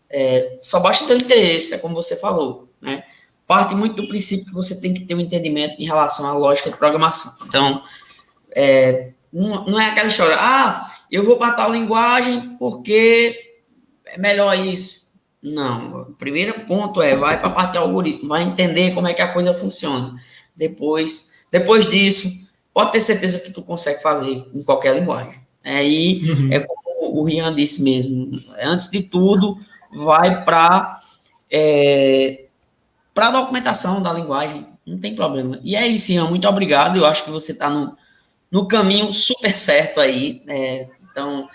É, só basta ter interesse, é como você falou, né? Parte muito do princípio que você tem que ter um entendimento em relação à lógica de programação. Então, é, não, não, é aquela história, ah, eu vou para tal linguagem porque é melhor isso. Não, o primeiro ponto é, vai para a parte de algoritmo, vai entender como é que a coisa funciona. Depois, depois disso, pode ter certeza que tu consegue fazer em qualquer linguagem. Aí, é, uhum. é como o Rian disse mesmo, antes de tudo, vai para é, para a documentação da linguagem, não tem problema. E é isso, Ian, muito obrigado. Eu acho que você está no, no caminho super certo aí. É, então,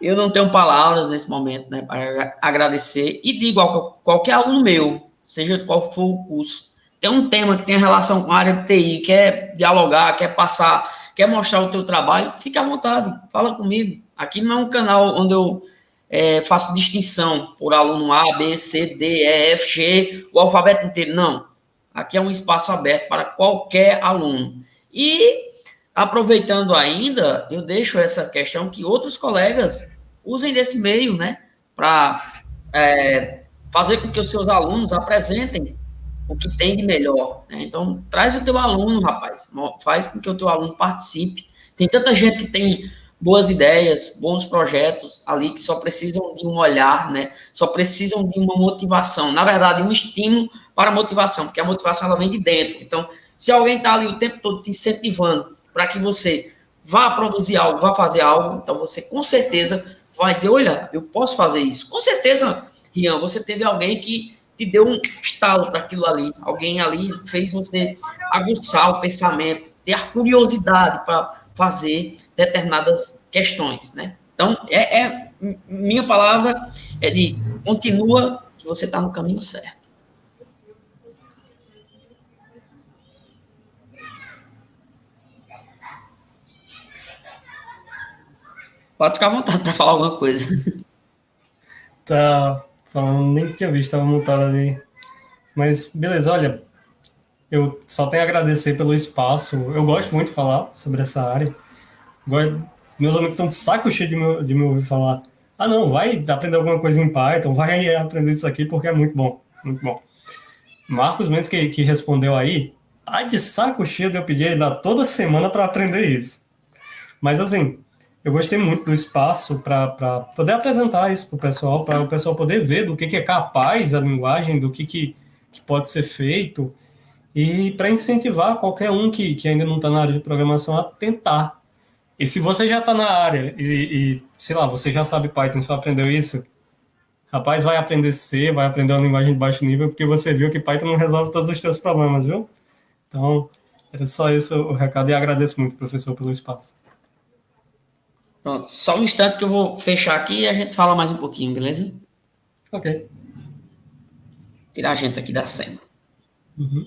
eu não tenho palavras nesse momento né, para agradecer. E digo a qualquer aluno meu, seja qual for o curso, tem um tema que tem relação com a área de TI, quer dialogar, quer passar, quer mostrar o teu trabalho, fique à vontade, fala comigo. Aqui não é um canal onde eu é, faço distinção por aluno A, B, C, D, E, F, G, o alfabeto inteiro. Não. Aqui é um espaço aberto para qualquer aluno. E, aproveitando ainda, eu deixo essa questão que outros colegas usem desse meio, né, para é, fazer com que os seus alunos apresentem o que tem de melhor. Né? Então, traz o teu aluno, rapaz, faz com que o teu aluno participe. Tem tanta gente que tem boas ideias, bons projetos ali que só precisam de um olhar, né? Só precisam de uma motivação. Na verdade, um estímulo para a motivação, porque a motivação ela vem de dentro. Então, se alguém está ali o tempo todo te incentivando para que você vá produzir algo, vá fazer algo, então você com certeza vai dizer, olha, eu posso fazer isso. Com certeza, Rian, você teve alguém que te deu um estalo para aquilo ali. Alguém ali fez você aguçar o pensamento, ter a curiosidade para fazer determinadas questões, né? Então, é, é, minha palavra é de continua que você está no caminho certo. Pode ficar à vontade para falar alguma coisa. Tá falando, nem tinha visto, estava montado ali. Mas, beleza, olha, eu só tenho a agradecer pelo espaço. Eu gosto muito de falar sobre essa área. Meus amigos estão de saco cheio de me, de me ouvir falar. Ah, não, vai aprender alguma coisa em Python, vai aprender isso aqui porque é muito bom, muito bom. Marcos Mendes, que, que respondeu aí, tá de saco cheio de eu pedir ele toda semana para aprender isso. Mas, assim, eu gostei muito do espaço para poder apresentar isso para o pessoal, para o pessoal poder ver do que, que é capaz a linguagem, do que, que, que pode ser feito e para incentivar qualquer um que, que ainda não está na área de programação a tentar. E se você já está na área e, e, sei lá, você já sabe Python, só aprendeu isso, rapaz, vai aprender C, vai aprender uma linguagem de baixo nível, porque você viu que Python não resolve todos os seus problemas, viu? Então, era só isso o recado e agradeço muito, professor, pelo espaço. Pronto, só um instante que eu vou fechar aqui e a gente fala mais um pouquinho, beleza? Ok. Tirar a gente aqui da cena. Uhum.